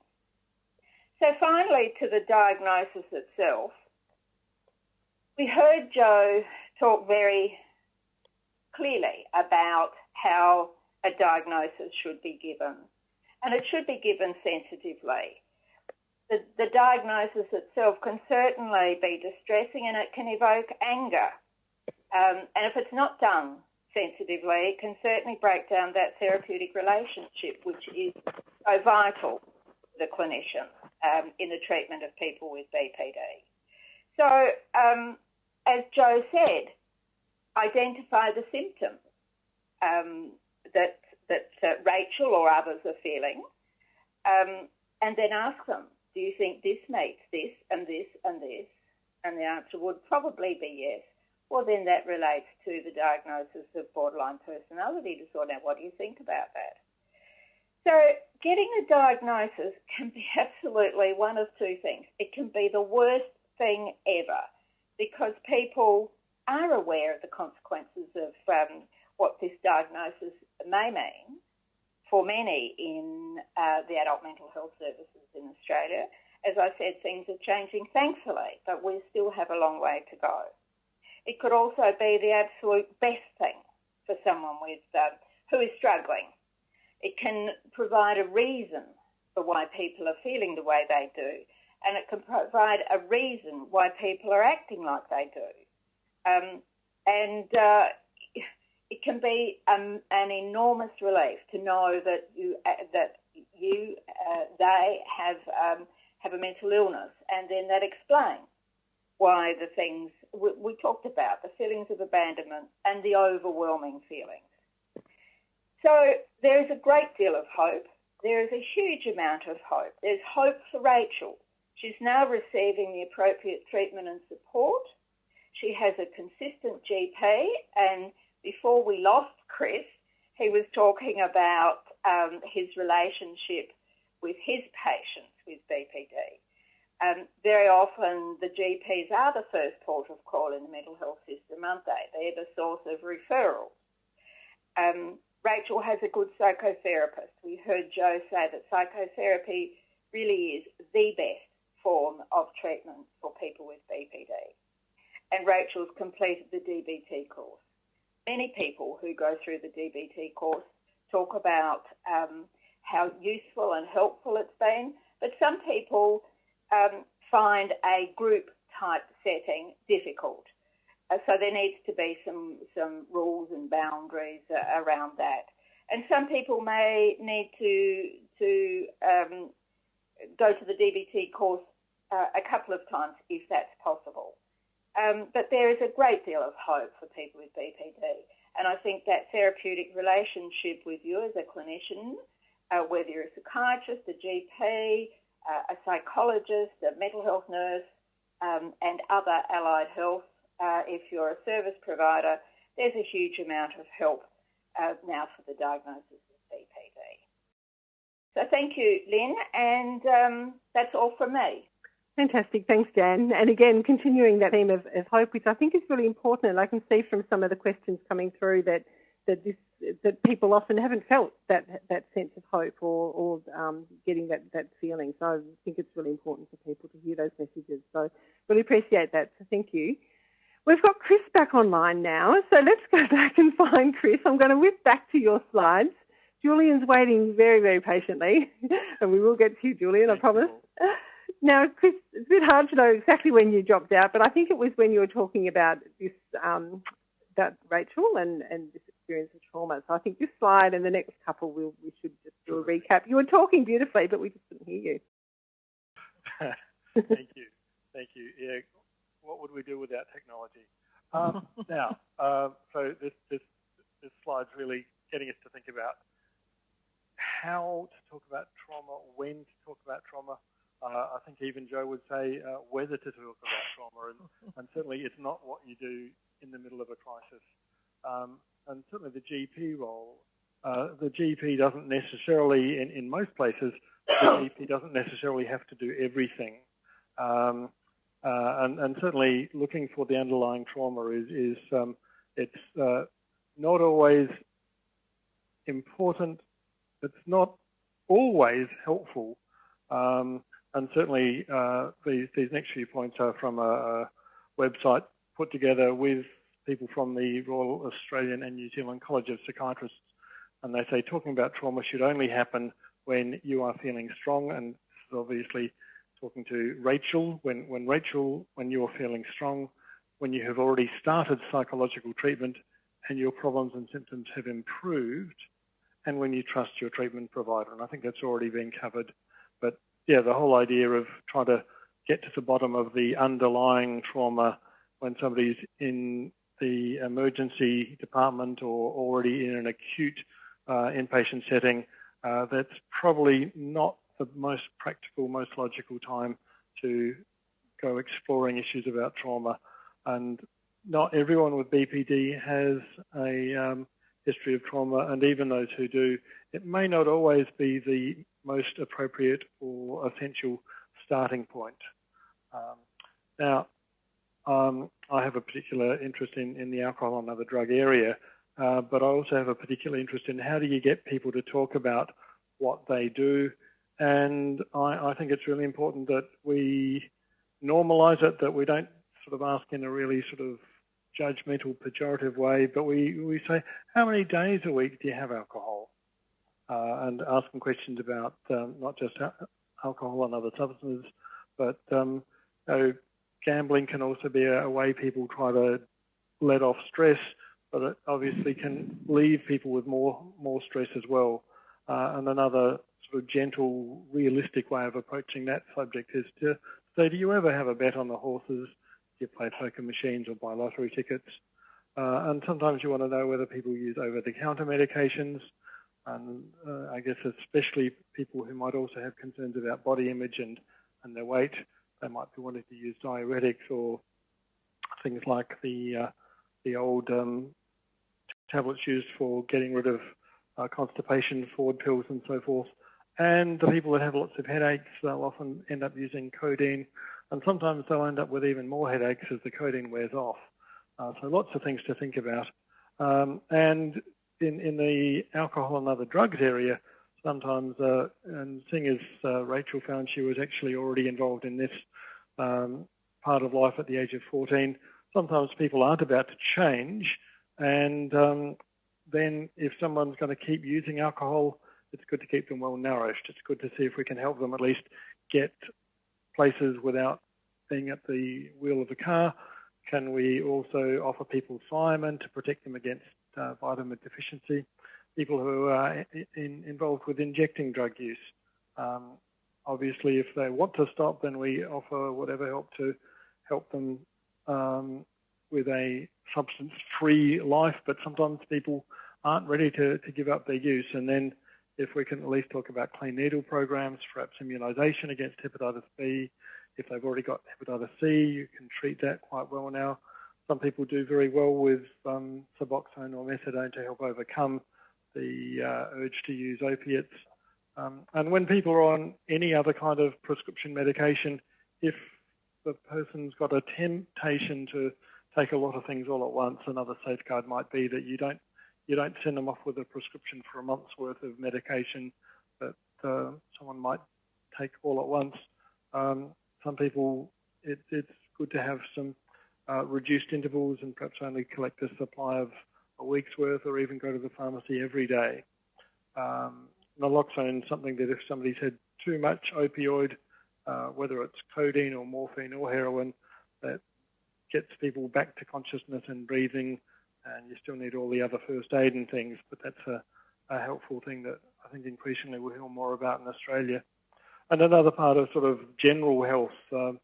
[SPEAKER 4] So So finally, to the diagnosis itself, we heard Jo talk very clearly about how a diagnosis should be given, and it should be given sensitively. The, the diagnosis itself can certainly be distressing and it can evoke anger. Um, and if it's not done sensitively, it can certainly break down that therapeutic relationship, which is so vital to the clinician um, in the treatment of people with BPD. So, um, as Jo said, identify the symptoms um, that that uh, Rachel or others are feeling, um, and then ask them, "Do you think this makes this and this and this?" And the answer would probably be yes. Well, then that relates to the diagnosis of borderline personality disorder. Now, what do you think about that? So, getting a diagnosis can be absolutely one of two things. It can be the worst thing ever because people are aware of the consequences of um, what this diagnosis may mean for many in uh, the adult mental health services in Australia. As I said, things are changing, thankfully, but we still have a long way to go. It could also be the absolute best thing for someone with uh, who is struggling. It can provide a reason for why people are feeling the way they do, and it can provide a reason why people are acting like they do. Um, and uh, it can be um, an enormous relief to know that you uh, that you uh, they have um, have a mental illness, and then that explains why the things we, we talked about, the feelings of abandonment and the overwhelming feelings. So there is a great deal of hope. There is a huge amount of hope. There's hope for Rachel. She's now receiving the appropriate treatment and support. She has a consistent GP, and before we lost Chris, he was talking about um, his relationship with his patients with BPD. Um, very often the GPs are the first port of call in the mental health system, aren't they? They're the source of referrals. Um, Rachel has a good psychotherapist. We heard Jo say that psychotherapy really is the best form of treatment for people with BPD. And Rachel's completed the DBT course. Many people who go through the DBT course talk about um, how useful and helpful it's been, but some people um, find a group type setting difficult. Uh, so there needs to be some, some rules and boundaries uh, around that. And some people may need to, to um, go to the DBT course uh, a couple of times if that's possible. Um, but there is a great deal of hope for people with BPD. And I think that therapeutic relationship with you as a clinician, uh, whether you're a psychiatrist, a GP, uh, a psychologist, a mental health nurse, um, and other allied health. Uh, if you're a service provider, there's a huge amount of help uh, now for the diagnosis of BPD. So thank you, Lynn, and um, that's all from me.
[SPEAKER 1] Fantastic. Thanks, Janne. And again, continuing that theme of, of, hope, which I think is really important. And I can see from some of the questions coming through that, that this that people often haven't felt that that sense of hope or, or um, getting that, that feeling. So I think it's really important for people to hear those messages. So really appreciate that. So thank you. We've got Chris back online now. So let's go back and find Chris. I'm going to whip back to your slides. Julian's waiting very, very patiently. and we will get to you, Julian, I promise. Now, Chris, it's a bit hard to know exactly when you dropped out, but I think it was when you were talking about this, um, about Rachel and, and this experience of trauma. So I think this slide and the next couple, we'll, we should just do a recap. You were talking beautifully, but we just couldn't hear you.
[SPEAKER 3] Thank you. Thank you. Yeah, what would we do without technology? Um, now, uh, so this, this, this slide's really getting us to think about how to talk about trauma, when to talk about trauma. Uh, I think even Jo would say uh, whether to talk about trauma, and, and, certainly it's not what you do in the middle of a crisis. Um, and certainly the GP role, uh, the GP doesn't necessarily, in, in most places, the GP doesn't necessarily have to do everything. Um, uh, and, and, certainly looking for the underlying trauma is, is um, it's uh, not always important, it's not always helpful. Um, and certainly uh, these, these next few points are from a, a, website put together with people from the Royal Australian and New Zealand College of Psychiatrists. And they say talking about trauma should only happen when you are feeling strong. And this is obviously talking to Rachel. When, when Rachel, when you're feeling strong, when you have already started psychological treatment and your problems and symptoms have improved, and when you trust your treatment provider. And I think that's already been covered. But yeah, the whole idea of trying to get to the bottom of the underlying trauma when somebody's in the emergency department or already in an acute uh, inpatient setting, uh, that's probably not the most practical, most logical time to go exploring issues about trauma. And not everyone with BPD has a um, history of trauma, and even those who do, it may not always be the most appropriate or essential starting point. Um, now, um, I have a particular interest in, in the alcohol and other drug area, uh, but I also have a particular interest in how do you get people to talk about what they do. And I, I think it's really important that we normalise it, that we don't sort of ask in a really sort of judgmental, pejorative way, but we, we say, how many days a week do you have alcohol? Uh, and ask them questions about um, not just alcohol and other substances, but um, you know, gambling can also be a, a, way people try to let off stress, but it obviously can leave people with more more stress as well. Uh, and another sort of gentle, realistic way of approaching that subject is to say, do you ever have a bet on the horses? Do you play poker machines or buy lottery tickets? Uh, and sometimes you want to know whether people use over-the-counter medications. And uh, I guess especially people who might also have concerns about body image and, and their weight, they might be wanting to use diuretics or things like the uh, the old um, tablets used for getting rid of uh, constipation, Ford pills, and so forth. And the people that have lots of headaches, they'll often end up using codeine, and sometimes they'll end up with even more headaches as the codeine wears off. Uh, so lots of things to think about. Um, and in, in the alcohol and other drugs area, sometimes, uh, and seeing as uh, Rachel found she was actually already involved in this um, part of life at the age of 14, sometimes people aren't about to change. And um, then if someone's going to keep using alcohol, it's good to keep them well nourished. It's good to see if we can help them at least get places without being at the wheel of the car. Can we also offer people thiamine to protect them against uh, vitamin deficiency? People who are in, involved with injecting drug use. Um, obviously, if they want to stop, then we offer whatever help to help them um, with a substance-free life. But sometimes people aren't ready to, to give up their use, and then if we can at least talk about clean needle programs, perhaps immunisation against hepatitis B. If they've already got hepatitis C, you can treat that quite well now. Some people do very well with um, Suboxone or methadone to help overcome the uh, urge to use opiates. Um, and when people are on any other kind of prescription medication, if the person's got a temptation to take a lot of things all at once, another safeguard might be that you don't you don't send them off with a prescription for a month's worth of medication that uh, someone might take all at once. Um, some people, it, it's good to have some uh, reduced intervals and perhaps only collect a supply of a week's worth or even go to the pharmacy every day. Um, naloxone is something that if somebody's had too much opioid, uh, whether it's codeine or morphine or heroin, that gets people back to consciousness and breathing and you still need all the other first aid and things, but that's a, a helpful thing that I think increasingly we'll hear more about in Australia. And another part of sort of general health, um,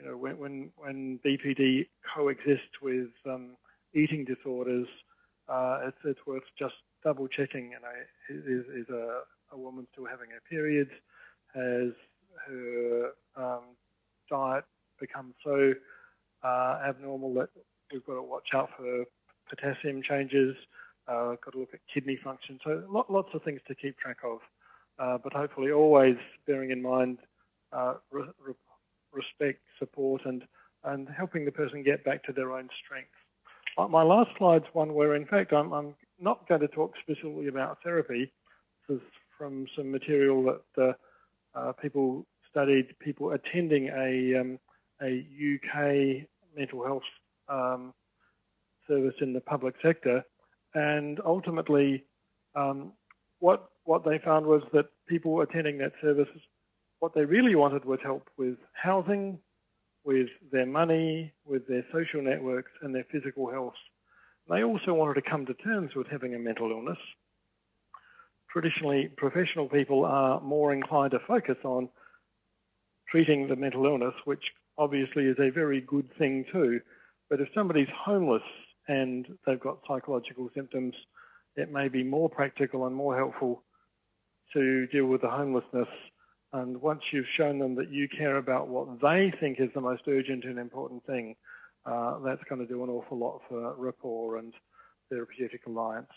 [SPEAKER 3] you know, when, when, when BPD coexists with um, eating disorders, uh, it's, it's worth just double checking. You know, is, is a, a woman still having her periods? Has her um, diet become so uh, abnormal that we've got to watch out for potassium changes, uh, got to look at kidney function. So lots of things to keep track of, uh, but hopefully always bearing in mind uh, re respect, support, and, and helping the person get back to their own strength. My last slide's one where, in fact, I'm, I'm not going to talk specifically about therapy. This is from some material that uh, uh, people studied people attending a, um, a UK mental health um, service in the public sector, and ultimately, um, what what they found was that people attending that service, what they really wanted was help with housing, with their money, with their social networks, and their physical health. They also wanted to come to terms with having a mental illness. Traditionally, professional people are more inclined to focus on treating the mental illness, which obviously is a very good thing too. But if somebody's homeless and they've got psychological symptoms, it may be more practical and more helpful to deal with the homelessness. And once you've shown them that you care about what they think is the most urgent and important thing, uh, that's going to do an awful lot for rapport and therapeutic alliance.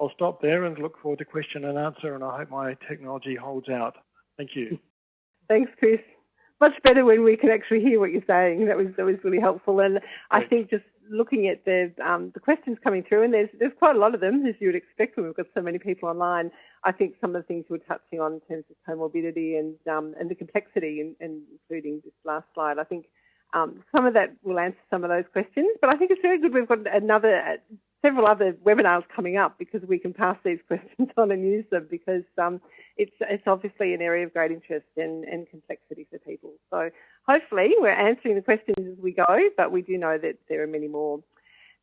[SPEAKER 3] I'll stop there and look forward to question and answer, and I hope my technology holds out. Thank you.
[SPEAKER 1] Thanks, Chris. Much better when we can actually hear what you're saying. That was that was really helpful, and I think just looking at the um, the questions coming through, and there's there's quite a lot of them as you would expect when we've got so many people online. I think some of the things you were touching on in terms of comorbidity and um, and the complexity, and, and including this last slide, I think um, some of that will answer some of those questions, but I think it's very good we've got another, uh, several other webinars coming up because we can pass these questions on and use them because um, it's, it's obviously an area of great interest and, and complexity for people. So hopefully we're answering the questions as we go, but we do know that there are many more.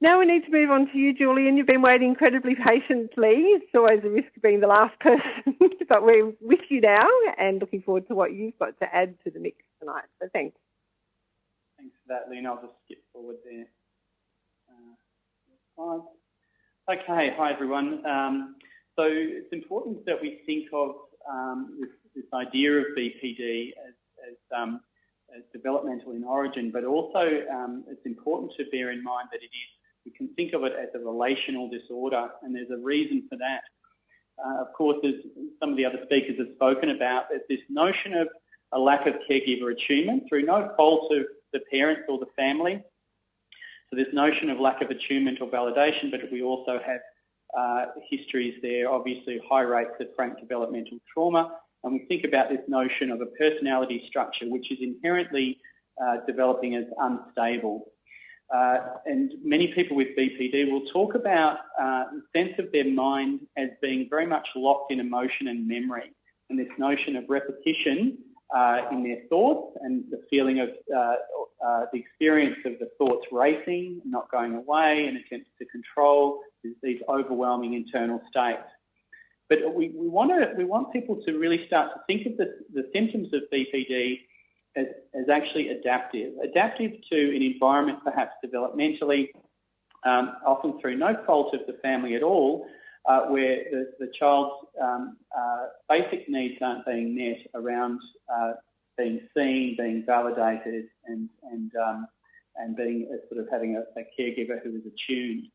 [SPEAKER 1] Now we need to move on to you, Julian. You've been waiting incredibly patiently. It's always a risk of being the last person, but we're with you now and looking forward to what you've got to add to the mix tonight. So thanks.
[SPEAKER 5] Thanks for that, Lynn. I'll just skip forward there. Uh, okay, hi everyone. Um, so it's important that we think of um, this, this, idea of BPD as, as, um, developmental in origin, but also um, it's important to bear in mind that it is, we can think of it as a relational disorder, and there's a reason for that. Uh, of course, as some of the other speakers have spoken about, there's this notion of a lack of caregiver attunement through no fault of the parents or the family. So this notion of lack of attunement or validation, but we also have uh, histories there, obviously high rates of frank developmental trauma. And we think about this notion of a personality structure which is inherently uh, developing as unstable. Uh, and many people with BPD will talk about uh, the sense of their mind as being very much locked in emotion and memory. And this notion of repetition uh, in their thoughts and the feeling of uh, uh, the experience of the thoughts racing, not going away, and attempts to control these overwhelming internal states. But we, we, want to, we want people to really start to think of the, the symptoms of BPD as, as actually adaptive. Adaptive to an environment perhaps developmentally, um, often through no fault of the family at all, uh, where the, the child's um, uh, basic needs aren't being met around uh, being seen, being validated, and and um, and being sort of having a, a, caregiver who is attuned.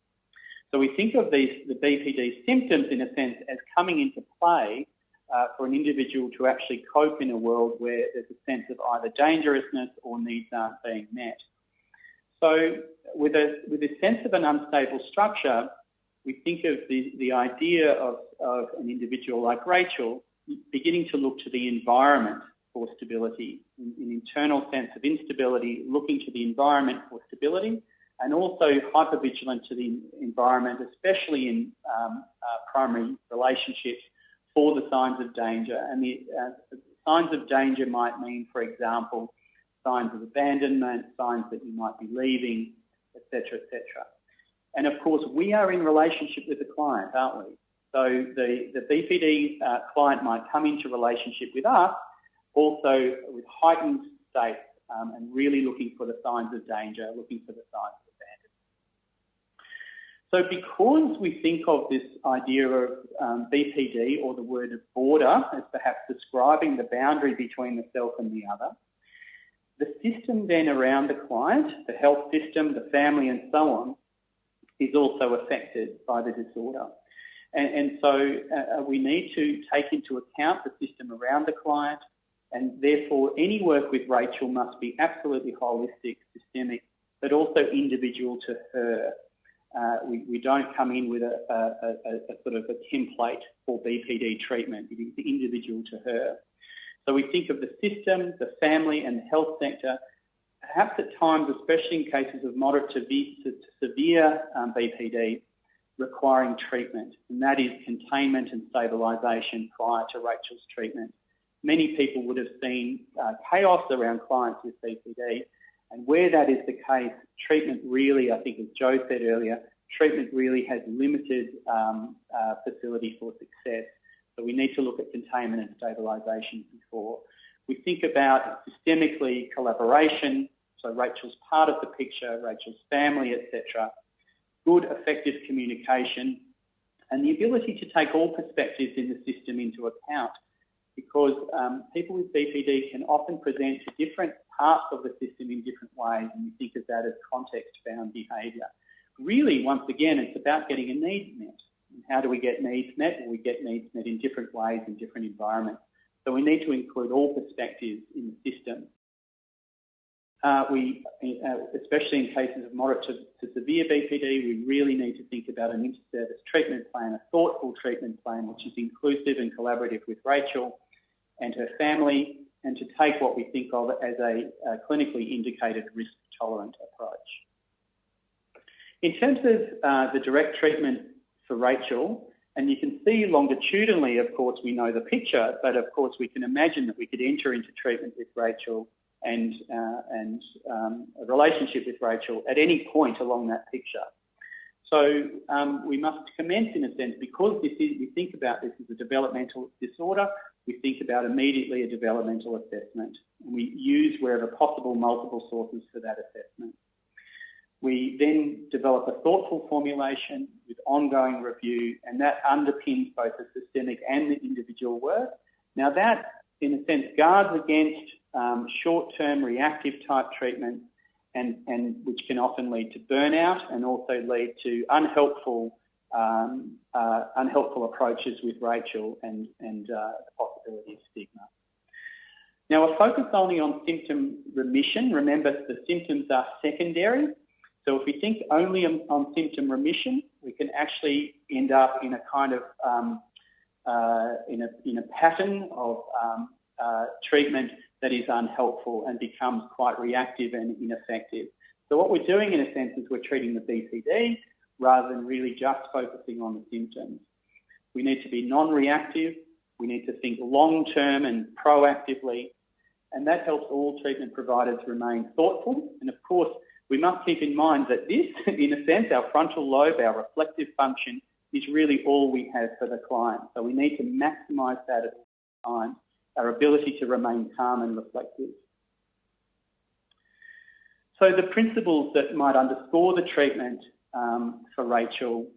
[SPEAKER 5] So we think of these the BPD symptoms in a sense as coming into play uh, for an individual to actually cope in a world where there's a sense of either dangerousness or needs aren't being met. So with a with a sense of an unstable structure, we think of the, the idea of, of an individual like Rachel beginning to look to the environment for stability, an internal sense of instability, looking to the environment for stability, and also hypervigilant to the environment, especially in um, uh, primary relationships, for the signs of danger. And the uh, signs of danger might mean, for example, signs of abandonment, signs that you might be leaving, etc., etc. And of course, we are in relationship with the client, aren't we? So the, the BPD uh, client might come into relationship with us also with heightened states um, and really looking for the signs of danger, looking for the signs. So because we think of this idea of um, BPD or the word of border as perhaps describing the boundary between the self and the other, the system then around the client, the health system, the family and so on, is also affected by the disorder. And, and so uh, we need to take into account the system around the client, and therefore any work with Rachel must be absolutely holistic, systemic, but also individual to her. Uh, we, we, don't come in with a, a, a, a, sort of a template for BPD treatment. It is the individual to her. So we think of the system, the family and the health sector, perhaps at times, especially in cases of moderate to, to severe um, BPD, requiring treatment, and that is containment and stabilisation prior to Rachel's treatment. Many people would have seen uh, chaos around clients with BPD, and where that is the case, treatment really, I think as Jo said earlier, treatment really has limited um, uh, facility for success. So we need to look at containment and stabilisation before. We think about systemically collaboration, so Rachel's part of the picture, Rachel's family, etc. Good, effective communication, and the ability to take all perspectives in the system into account because um, people with BPD can often present to different parts of the system in different ways and we think of that as context-bound behaviour. Really, once again, it's about getting a need met. And how do we get needs met? Well, we get needs met in different ways in different environments. So we need to include all perspectives in the system. Uh, we, uh, especially in cases of moderate to, to, severe BPD, we really need to think about an inter-service treatment plan, a thoughtful treatment plan which is inclusive and collaborative with Rachel and her family, and to take what we think of as a, a clinically indicated risk-tolerant approach. In terms of uh, the direct treatment for Rachel, and you can see longitudinally, of course, we know the picture, but of course we can imagine that we could enter into treatment with Rachel and, uh, and um, a relationship with Rachel at any point along that picture. So um, we must commence in a sense because this is, we think about this as a developmental disorder, we think about immediately a developmental assessment. And we use wherever possible multiple sources for that assessment. We then develop a thoughtful formulation with ongoing review and that underpins both the systemic and the individual work. Now that, in a sense, guards against um, short-term reactive type treatment and, and which can often lead to burnout and also lead to unhelpful um, uh, unhelpful approaches with Rachel and, and uh, stigma. Now, a focus only on symptom remission. Remember, the symptoms are secondary. So if we think only on, on symptom remission, we can actually end up in a kind of um, uh, in, a, in a pattern of um, uh, treatment that is unhelpful and becomes quite reactive and ineffective. So what we're doing in a sense is we're treating the BPD rather than really just focusing on the symptoms. We need to be non-reactive. We need to think long-term and proactively. And that helps all treatment providers remain thoughtful. And of course, we must keep in mind that this, in a sense, our frontal lobe, our reflective function, is really all we have for the client. So we need to maximise that at all times our ability to remain calm and reflective. So the principles that might underscore the treatment um, for Rachel,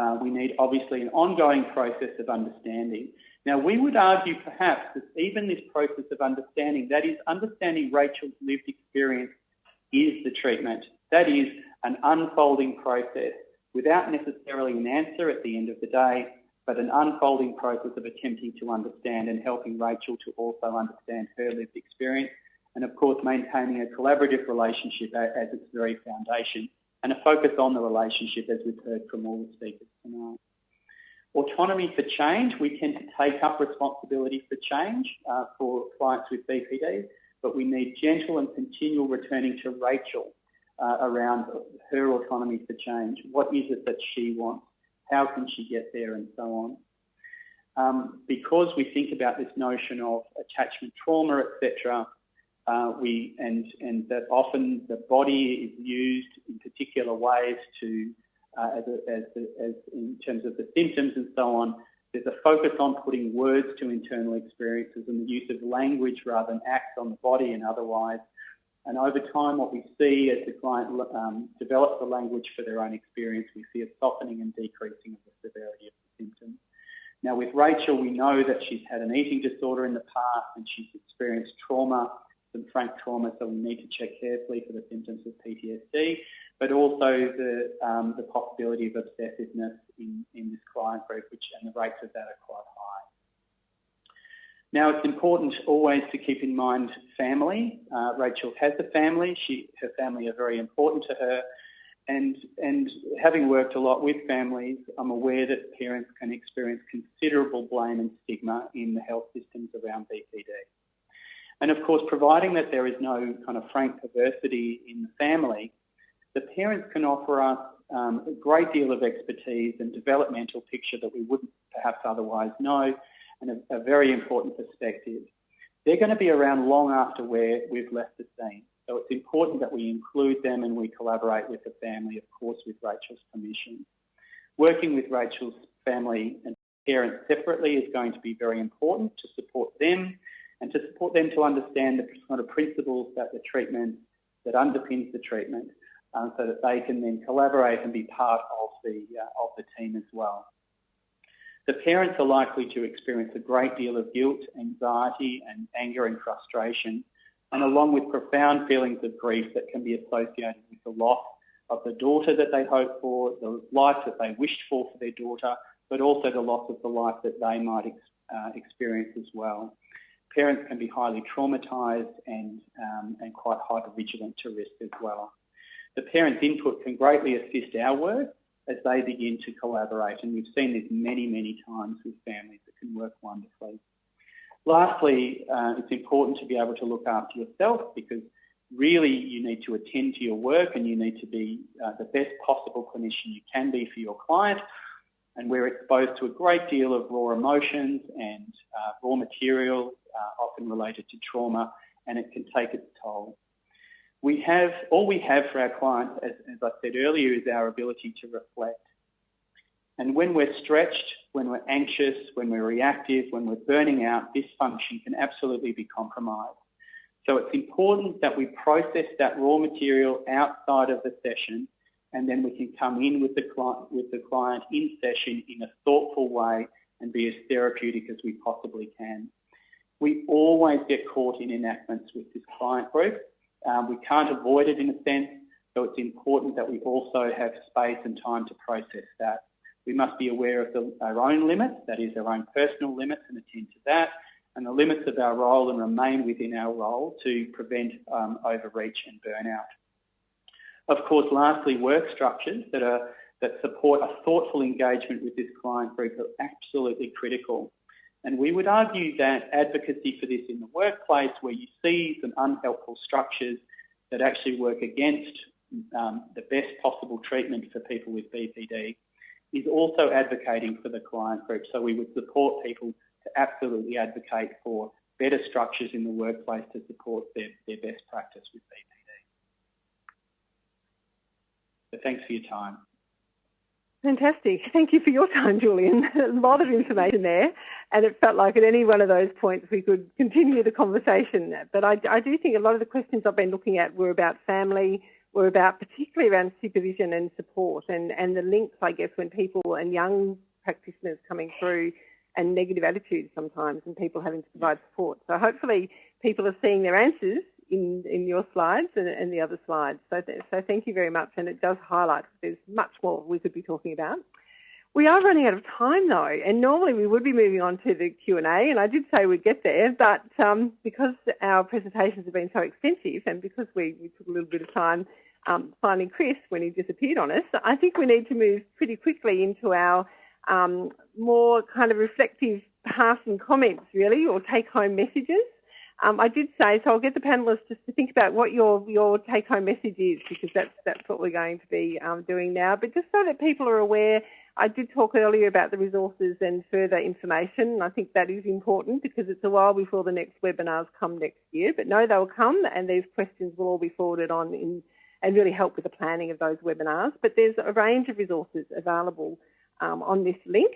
[SPEAKER 5] uh, we need obviously an ongoing process of understanding. Now we would argue perhaps that even this process of understanding, that is understanding Rachel's lived experience is the treatment. That is an unfolding process without necessarily an answer at the end of the day, but an unfolding process of attempting to understand and helping Rachel to also understand her lived experience. And of course, maintaining a collaborative relationship as its very foundation and a focus on the relationship as we've heard from all the speakers tonight. Autonomy for change, we tend to take up responsibility for change uh, for clients with BPD, but we need gentle and continual returning to Rachel uh, around her autonomy for change. What is it that she wants? how can she get there, and so on. Um, because we think about this notion of attachment trauma, etc., uh, we and and that often the body is used in particular ways to uh, as, a, as, a, as in terms of the symptoms and so on. There's a focus on putting words to internal experiences and the use of language rather than acts on the body and otherwise. And over time, what we see as the client um, develops the language for their own experience, we see a softening and decreasing of the severity of the symptoms. Now, with Rachel, we know that she's had an eating disorder in the past and she's experienced trauma, some frank trauma, so we need to check carefully for the symptoms of PTSD, but also the, um, the possibility of obsessiveness in, in this client group, which and the rates of that are quite high. Now, it's important always to keep in mind family. Uh, Rachel has a family. She, her family are very important to her. and, and having worked a lot with families, I'm aware that parents can experience considerable blame and stigma in the health systems around BPD. And of course, providing that there is no kind of frank perversity in the family, the parents can offer us um, a great deal of expertise and developmental picture that we wouldn't perhaps otherwise know, and a, a very important perspective. They're going to be around long after where we've left the scene. So it's important that we include them and we collaborate with the family, of course, with Rachel's permission. Working with Rachel's family and parents separately is going to be very important to support them and to support them to understand the kind of principles that the treatment, that underpins the treatment, um, so that they can then collaborate and be part of the, uh, of the team as well. The parents are likely to experience a great deal of guilt, anxiety and anger and frustration, and along with profound feelings of grief that can be associated with the loss of the daughter that they hoped for, the life that they wished for for their daughter, but also the loss of the life that they might ex uh, experience as well. Parents can be highly traumatised and, um, and quite hypervigilant to risk as well. The parents' input can greatly assist our work as they begin to collaborate, and we've seen this many, many times with families that can work wonderfully. Lastly, uh, it's important to be able to look after yourself because really you need to attend to your work and you need to be uh, the best possible clinician you can be for your client. And we're exposed to a great deal of raw emotions and uh, raw material, uh, often related to trauma, and it can take its toll. We have, all we have for our clients, as, as I said earlier, is our ability to reflect. And when we're stretched, when we're anxious, when we're reactive, when we're burning out, this function can absolutely be compromised. So it's important that we process that raw material outside of the session and then we can come in with the client, with the client in session in a thoughtful way and be as therapeutic as we possibly can. We always get caught in enactments with this client group. Um, we can't avoid it in a sense, so it's important that we also have space and time to process that. We must be aware of the, our own limits, that is our own personal limits and attend to that, and the limits of our role and remain within our role to prevent um, overreach and burnout. Of course, lastly, work structures that, are, that support a thoughtful engagement with this client group are absolutely critical. And we would argue that advocacy for this in the workplace where you see some unhelpful structures that actually work against um, the best possible treatment for people with BPD is also advocating for the client group. So we would support people to absolutely advocate for better structures in the workplace to support their, their best practice with BPD. So thanks for your time.
[SPEAKER 1] Fantastic. Thank you for your time, Julian. a lot of information there, and it felt like at any one of those points we could continue the conversation. But I, I do think a lot of the questions I've been looking at were about family, were about particularly around supervision and support and, and the links, I guess, when people and young practitioners coming through and negative attitudes sometimes and people having to provide support. So hopefully people are seeing their answers in, in your slides and, and the other slides. So, th so thank you very much and it does highlight there's much more we could be talking about. We are running out of time though, and normally we would be moving on to the Q&A, and I did say we'd get there, but um, because our presentations have been so extensive and because we, we took a little bit of time um, finding Chris when he disappeared on us, I think we need to move pretty quickly into our um, more kind of reflective passing comments really, or take-home messages. Um, I did say, so I'll get the panellists just to think about what your, your take-home message is because that's, that's what we're going to be um, doing now. But just so that people are aware, I did talk earlier about the resources and further information. I think that is important because it's a while before the next webinars come next year. But no, they'll come and these questions will all be forwarded on in, and really help with the planning of those webinars. But there's a range of resources available um, on this link.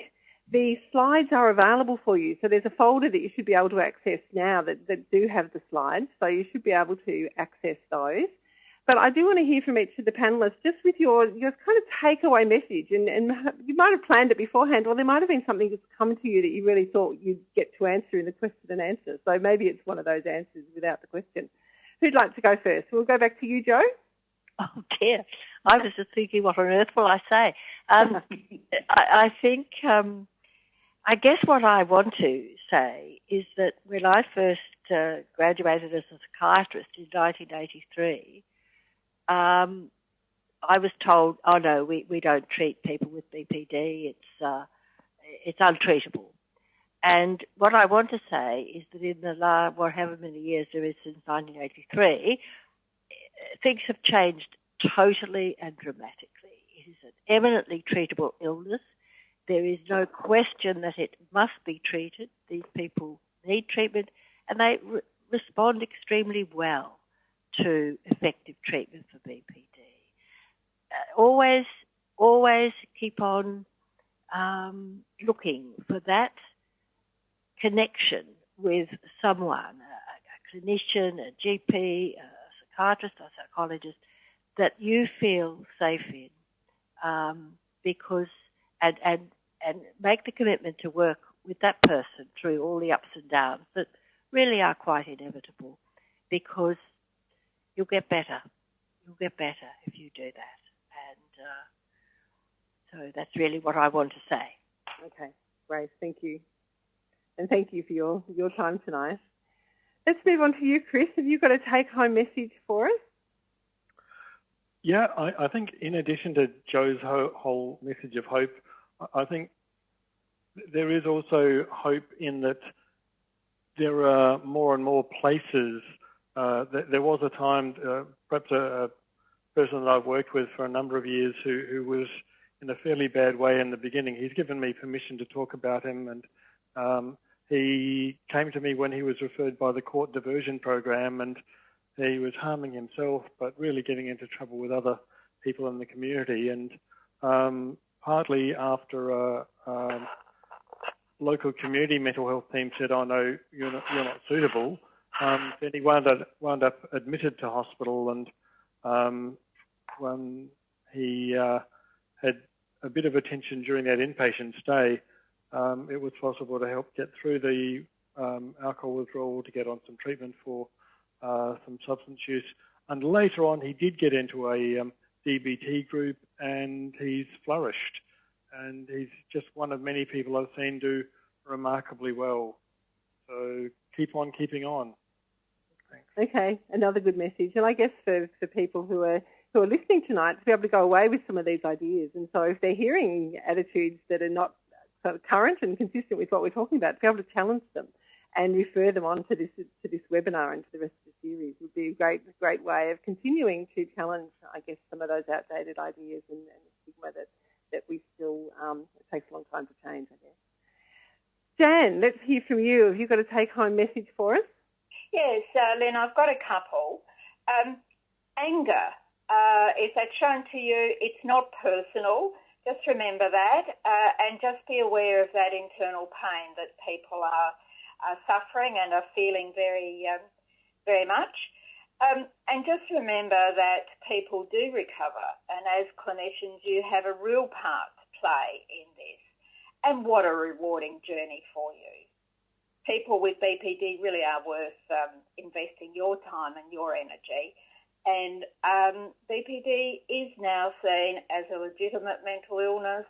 [SPEAKER 1] The slides are available for you. So there's a folder that you should be able to access now that, that do have the slides. So you should be able to access those. But I do want to hear from each of the panellists just with your, your kind of takeaway message. And, and you might have planned it beforehand, or there might have been something that's come to you that you really thought you'd get to answer in the question and answer. So maybe it's one of those answers without the question. Who'd like to go first? We'll go back to you, Jo.
[SPEAKER 2] Oh dear, I was just thinking, what on earth will I say? Um, I, I, think, um, I guess what I want to say is that when I first uh, graduated as a psychiatrist in 1983, um, I was told, oh no, we, we don't treat people with BPD. It's uh, it's untreatable. And what I want to say is that in the last, however many years there is since 1983, things have changed totally and dramatically. It is an eminently treatable illness. There is no question that it must be treated. These people need treatment and they re- respond extremely well to effective treatment for BPD. Uh, always, always keep on um, looking for that connection with someone, a, a clinician, a GP, a psychiatrist a psychologist, that you feel safe in, um, because and and and make the commitment to work with that person through all the ups and downs that really are quite inevitable, because you'll get better. You'll get better if you do that, and uh, so that's really what I want to say.
[SPEAKER 1] Okay, great. Thank you, and thank you for your your time tonight. Let's move on to you, Chris. Have you got a take-home message for us?
[SPEAKER 3] Yeah, I, I think in addition to Jo's ho- whole message of hope, I think there is also hope in that there are more and more places. Uh, th- there was a time, uh, perhaps a, a, person that I've worked with for a number of years who, who was in a fairly bad way in the beginning. He's given me permission to talk about him, and um, he came to me when he was referred by the court diversion program, and he was harming himself, but really getting into trouble with other people in the community. And um, partly after a, a, local community mental health team said, "Oh know you're not, you're not suitable," um, then he wound up, wound up admitted to hospital, and um, when he uh, had a bit of attention during that inpatient stay, um, it was possible to help get through the um, alcohol withdrawal to get on some treatment for uh, some substance use. And later on, he did get into a um, DBT group and he's flourished. And he's just one of many people I've seen do remarkably well. So keep on keeping on.
[SPEAKER 1] Thanks. Okay, another good message. And I guess for, for people who are who are listening tonight to be able to go away with some of these ideas. And so if they're hearing attitudes that are not sort of current and consistent with what we're talking about, to be able to challenge them and refer them on to this to this webinar and to the rest of the series would be a great great way of continuing to challenge, I guess, some of those outdated ideas and, and stigma that that we still um, it takes a long time to change, I guess. Janne, let's hear from you. Have you got a take-home message for us?
[SPEAKER 4] Yes, uh, Len, I've got a couple. Um, anger, uh, if that's shown to you, it's not personal. Just remember that uh, and just be aware of that internal pain that people are are suffering and are feeling very, um, very much. Um, and just remember that people do recover, and as clinicians, you have a real part to play in this. And what a rewarding journey for you. People with BPD really are worth um, investing your time and your energy. And um, BPD is now seen as a legitimate mental illness,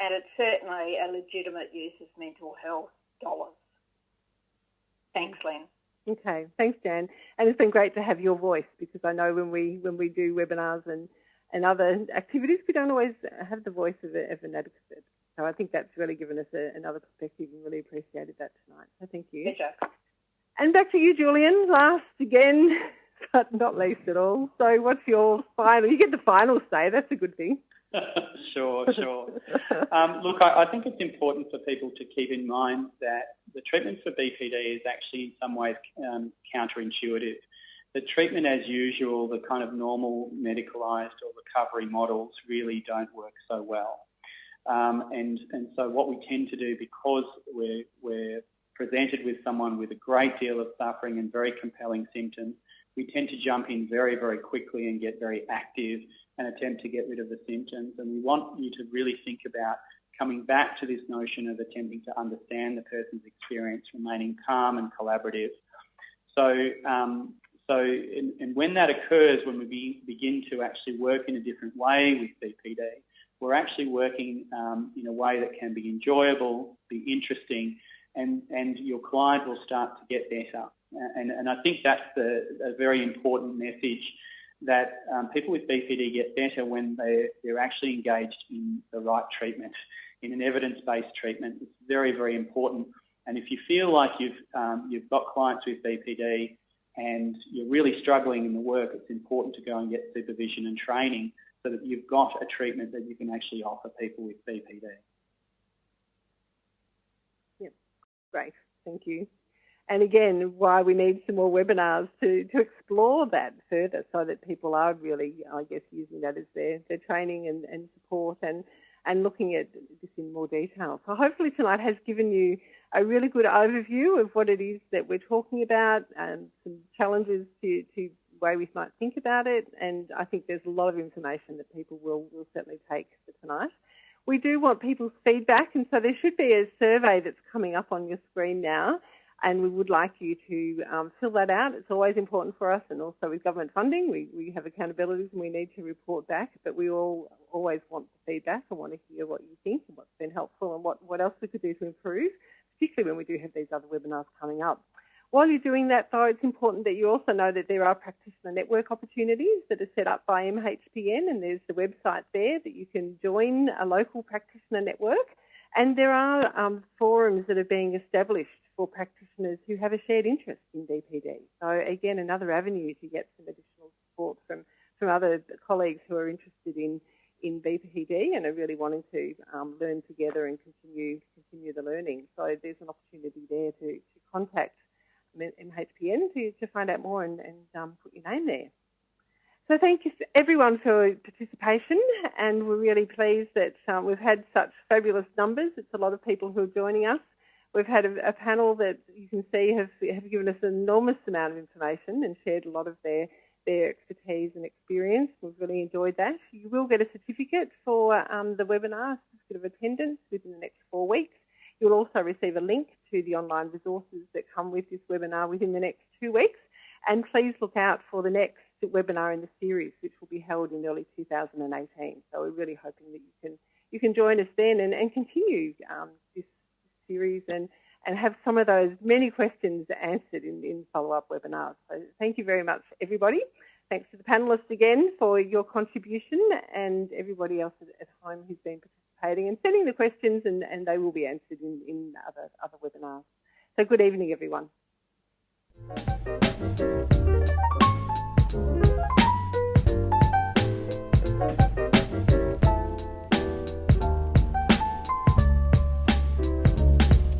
[SPEAKER 4] and it's certainly a legitimate use of mental health dollars. Thanks, Len.
[SPEAKER 1] Okay, thanks, Janne. And it's been great to have your voice because I know when we when we do webinars and, and other activities, we don't always have the voice of, a, of an advocate. So I think that's really given us a, another perspective and really appreciated that tonight. So thank you.
[SPEAKER 4] Pleasure.
[SPEAKER 1] And back to you, Julian. Last again, but not least at all. So what's your final? You get the final say. That's a good thing.
[SPEAKER 5] sure, sure. Um, look, I, I, think it's important for people to keep in mind that the treatment for BPD is actually in some ways um, counterintuitive. The treatment as usual, the kind of normal medicalised or recovery models really don't work so well. Um, and, and so what we tend to do, because we're, we're presented with someone with a great deal of suffering and very compelling symptoms, we tend to jump in very, very quickly and get very active and attempt to get rid of the symptoms. And we want you to really think about coming back to this notion of attempting to understand the person's experience, remaining calm and collaborative. So, um, so and, and, when that occurs, when we be, begin to actually work in a different way with BPD, we're actually working um, in a way that can be enjoyable, be interesting, and, and your client will start to get better. And, and I think that's the, a very important message that um, people with BPD get better when they're, they're actually engaged in the right treatment, in an evidence-based treatment. It's very, very important. And if you feel like you've, um, you've got clients with BPD and you're really struggling in the work, it's important to go and get supervision and training so that you've got a treatment that you can actually offer people with BPD.
[SPEAKER 1] Yep, great, thank you. And again, why we need some more webinars to, to explore that further so that people are really, I guess, using that as their, their training and, and support and, and looking at this in more detail. So hopefully tonight has given you a really good overview of what it is that we're talking about and some challenges to, to way we might think about it. And I think there's a lot of information that people will, will certainly take for tonight. We do want people's feedback, and so there should be a survey that's coming up on your screen now, and we would like you to um, fill that out. It's always important for us, and also with government funding, we, we have accountabilities and we need to report back, but we all always want the feedback and want to hear what you think and what's been helpful and what, what else we could do to improve particularly when we do have these other webinars coming up. While you're doing that, though, it's important that you also know that there are practitioner network opportunities that are set up by MHPN, and there's the website there that you can join a local practitioner network. And there are um, forums that are being established for practitioners who have a shared interest in BPD. So again, another avenue to get some additional support from, from other colleagues who are interested in in BPD and are really wanting to um, learn together and continue continue the learning. So there's an opportunity there to, to contact MHPN to, to find out more and, and um, put your name there. So thank you everyone for participation and we're really pleased that um, we've had such fabulous numbers. It's a lot of people who are joining us. We've had a, a panel that you can see have, have given us an enormous amount of information and shared a lot of their their expertise and experience. We've really enjoyed that. You will get a certificate for um, the webinar, certificate of attendance within the next four weeks. You'll also receive a link to the online resources that come with this webinar within the next two weeks. And please look out for the next webinar in the series, which will be held in early 2018. So we're really hoping that you can you can join us then and, and continue um, this, this series and, and have some of those many questions answered in, in follow-up webinars. So thank you very much, everybody. Thanks to the panellists again for your contribution and everybody else at home who's been participating and sending the questions and, and they will be answered in, in other, other webinars. So good evening, everyone.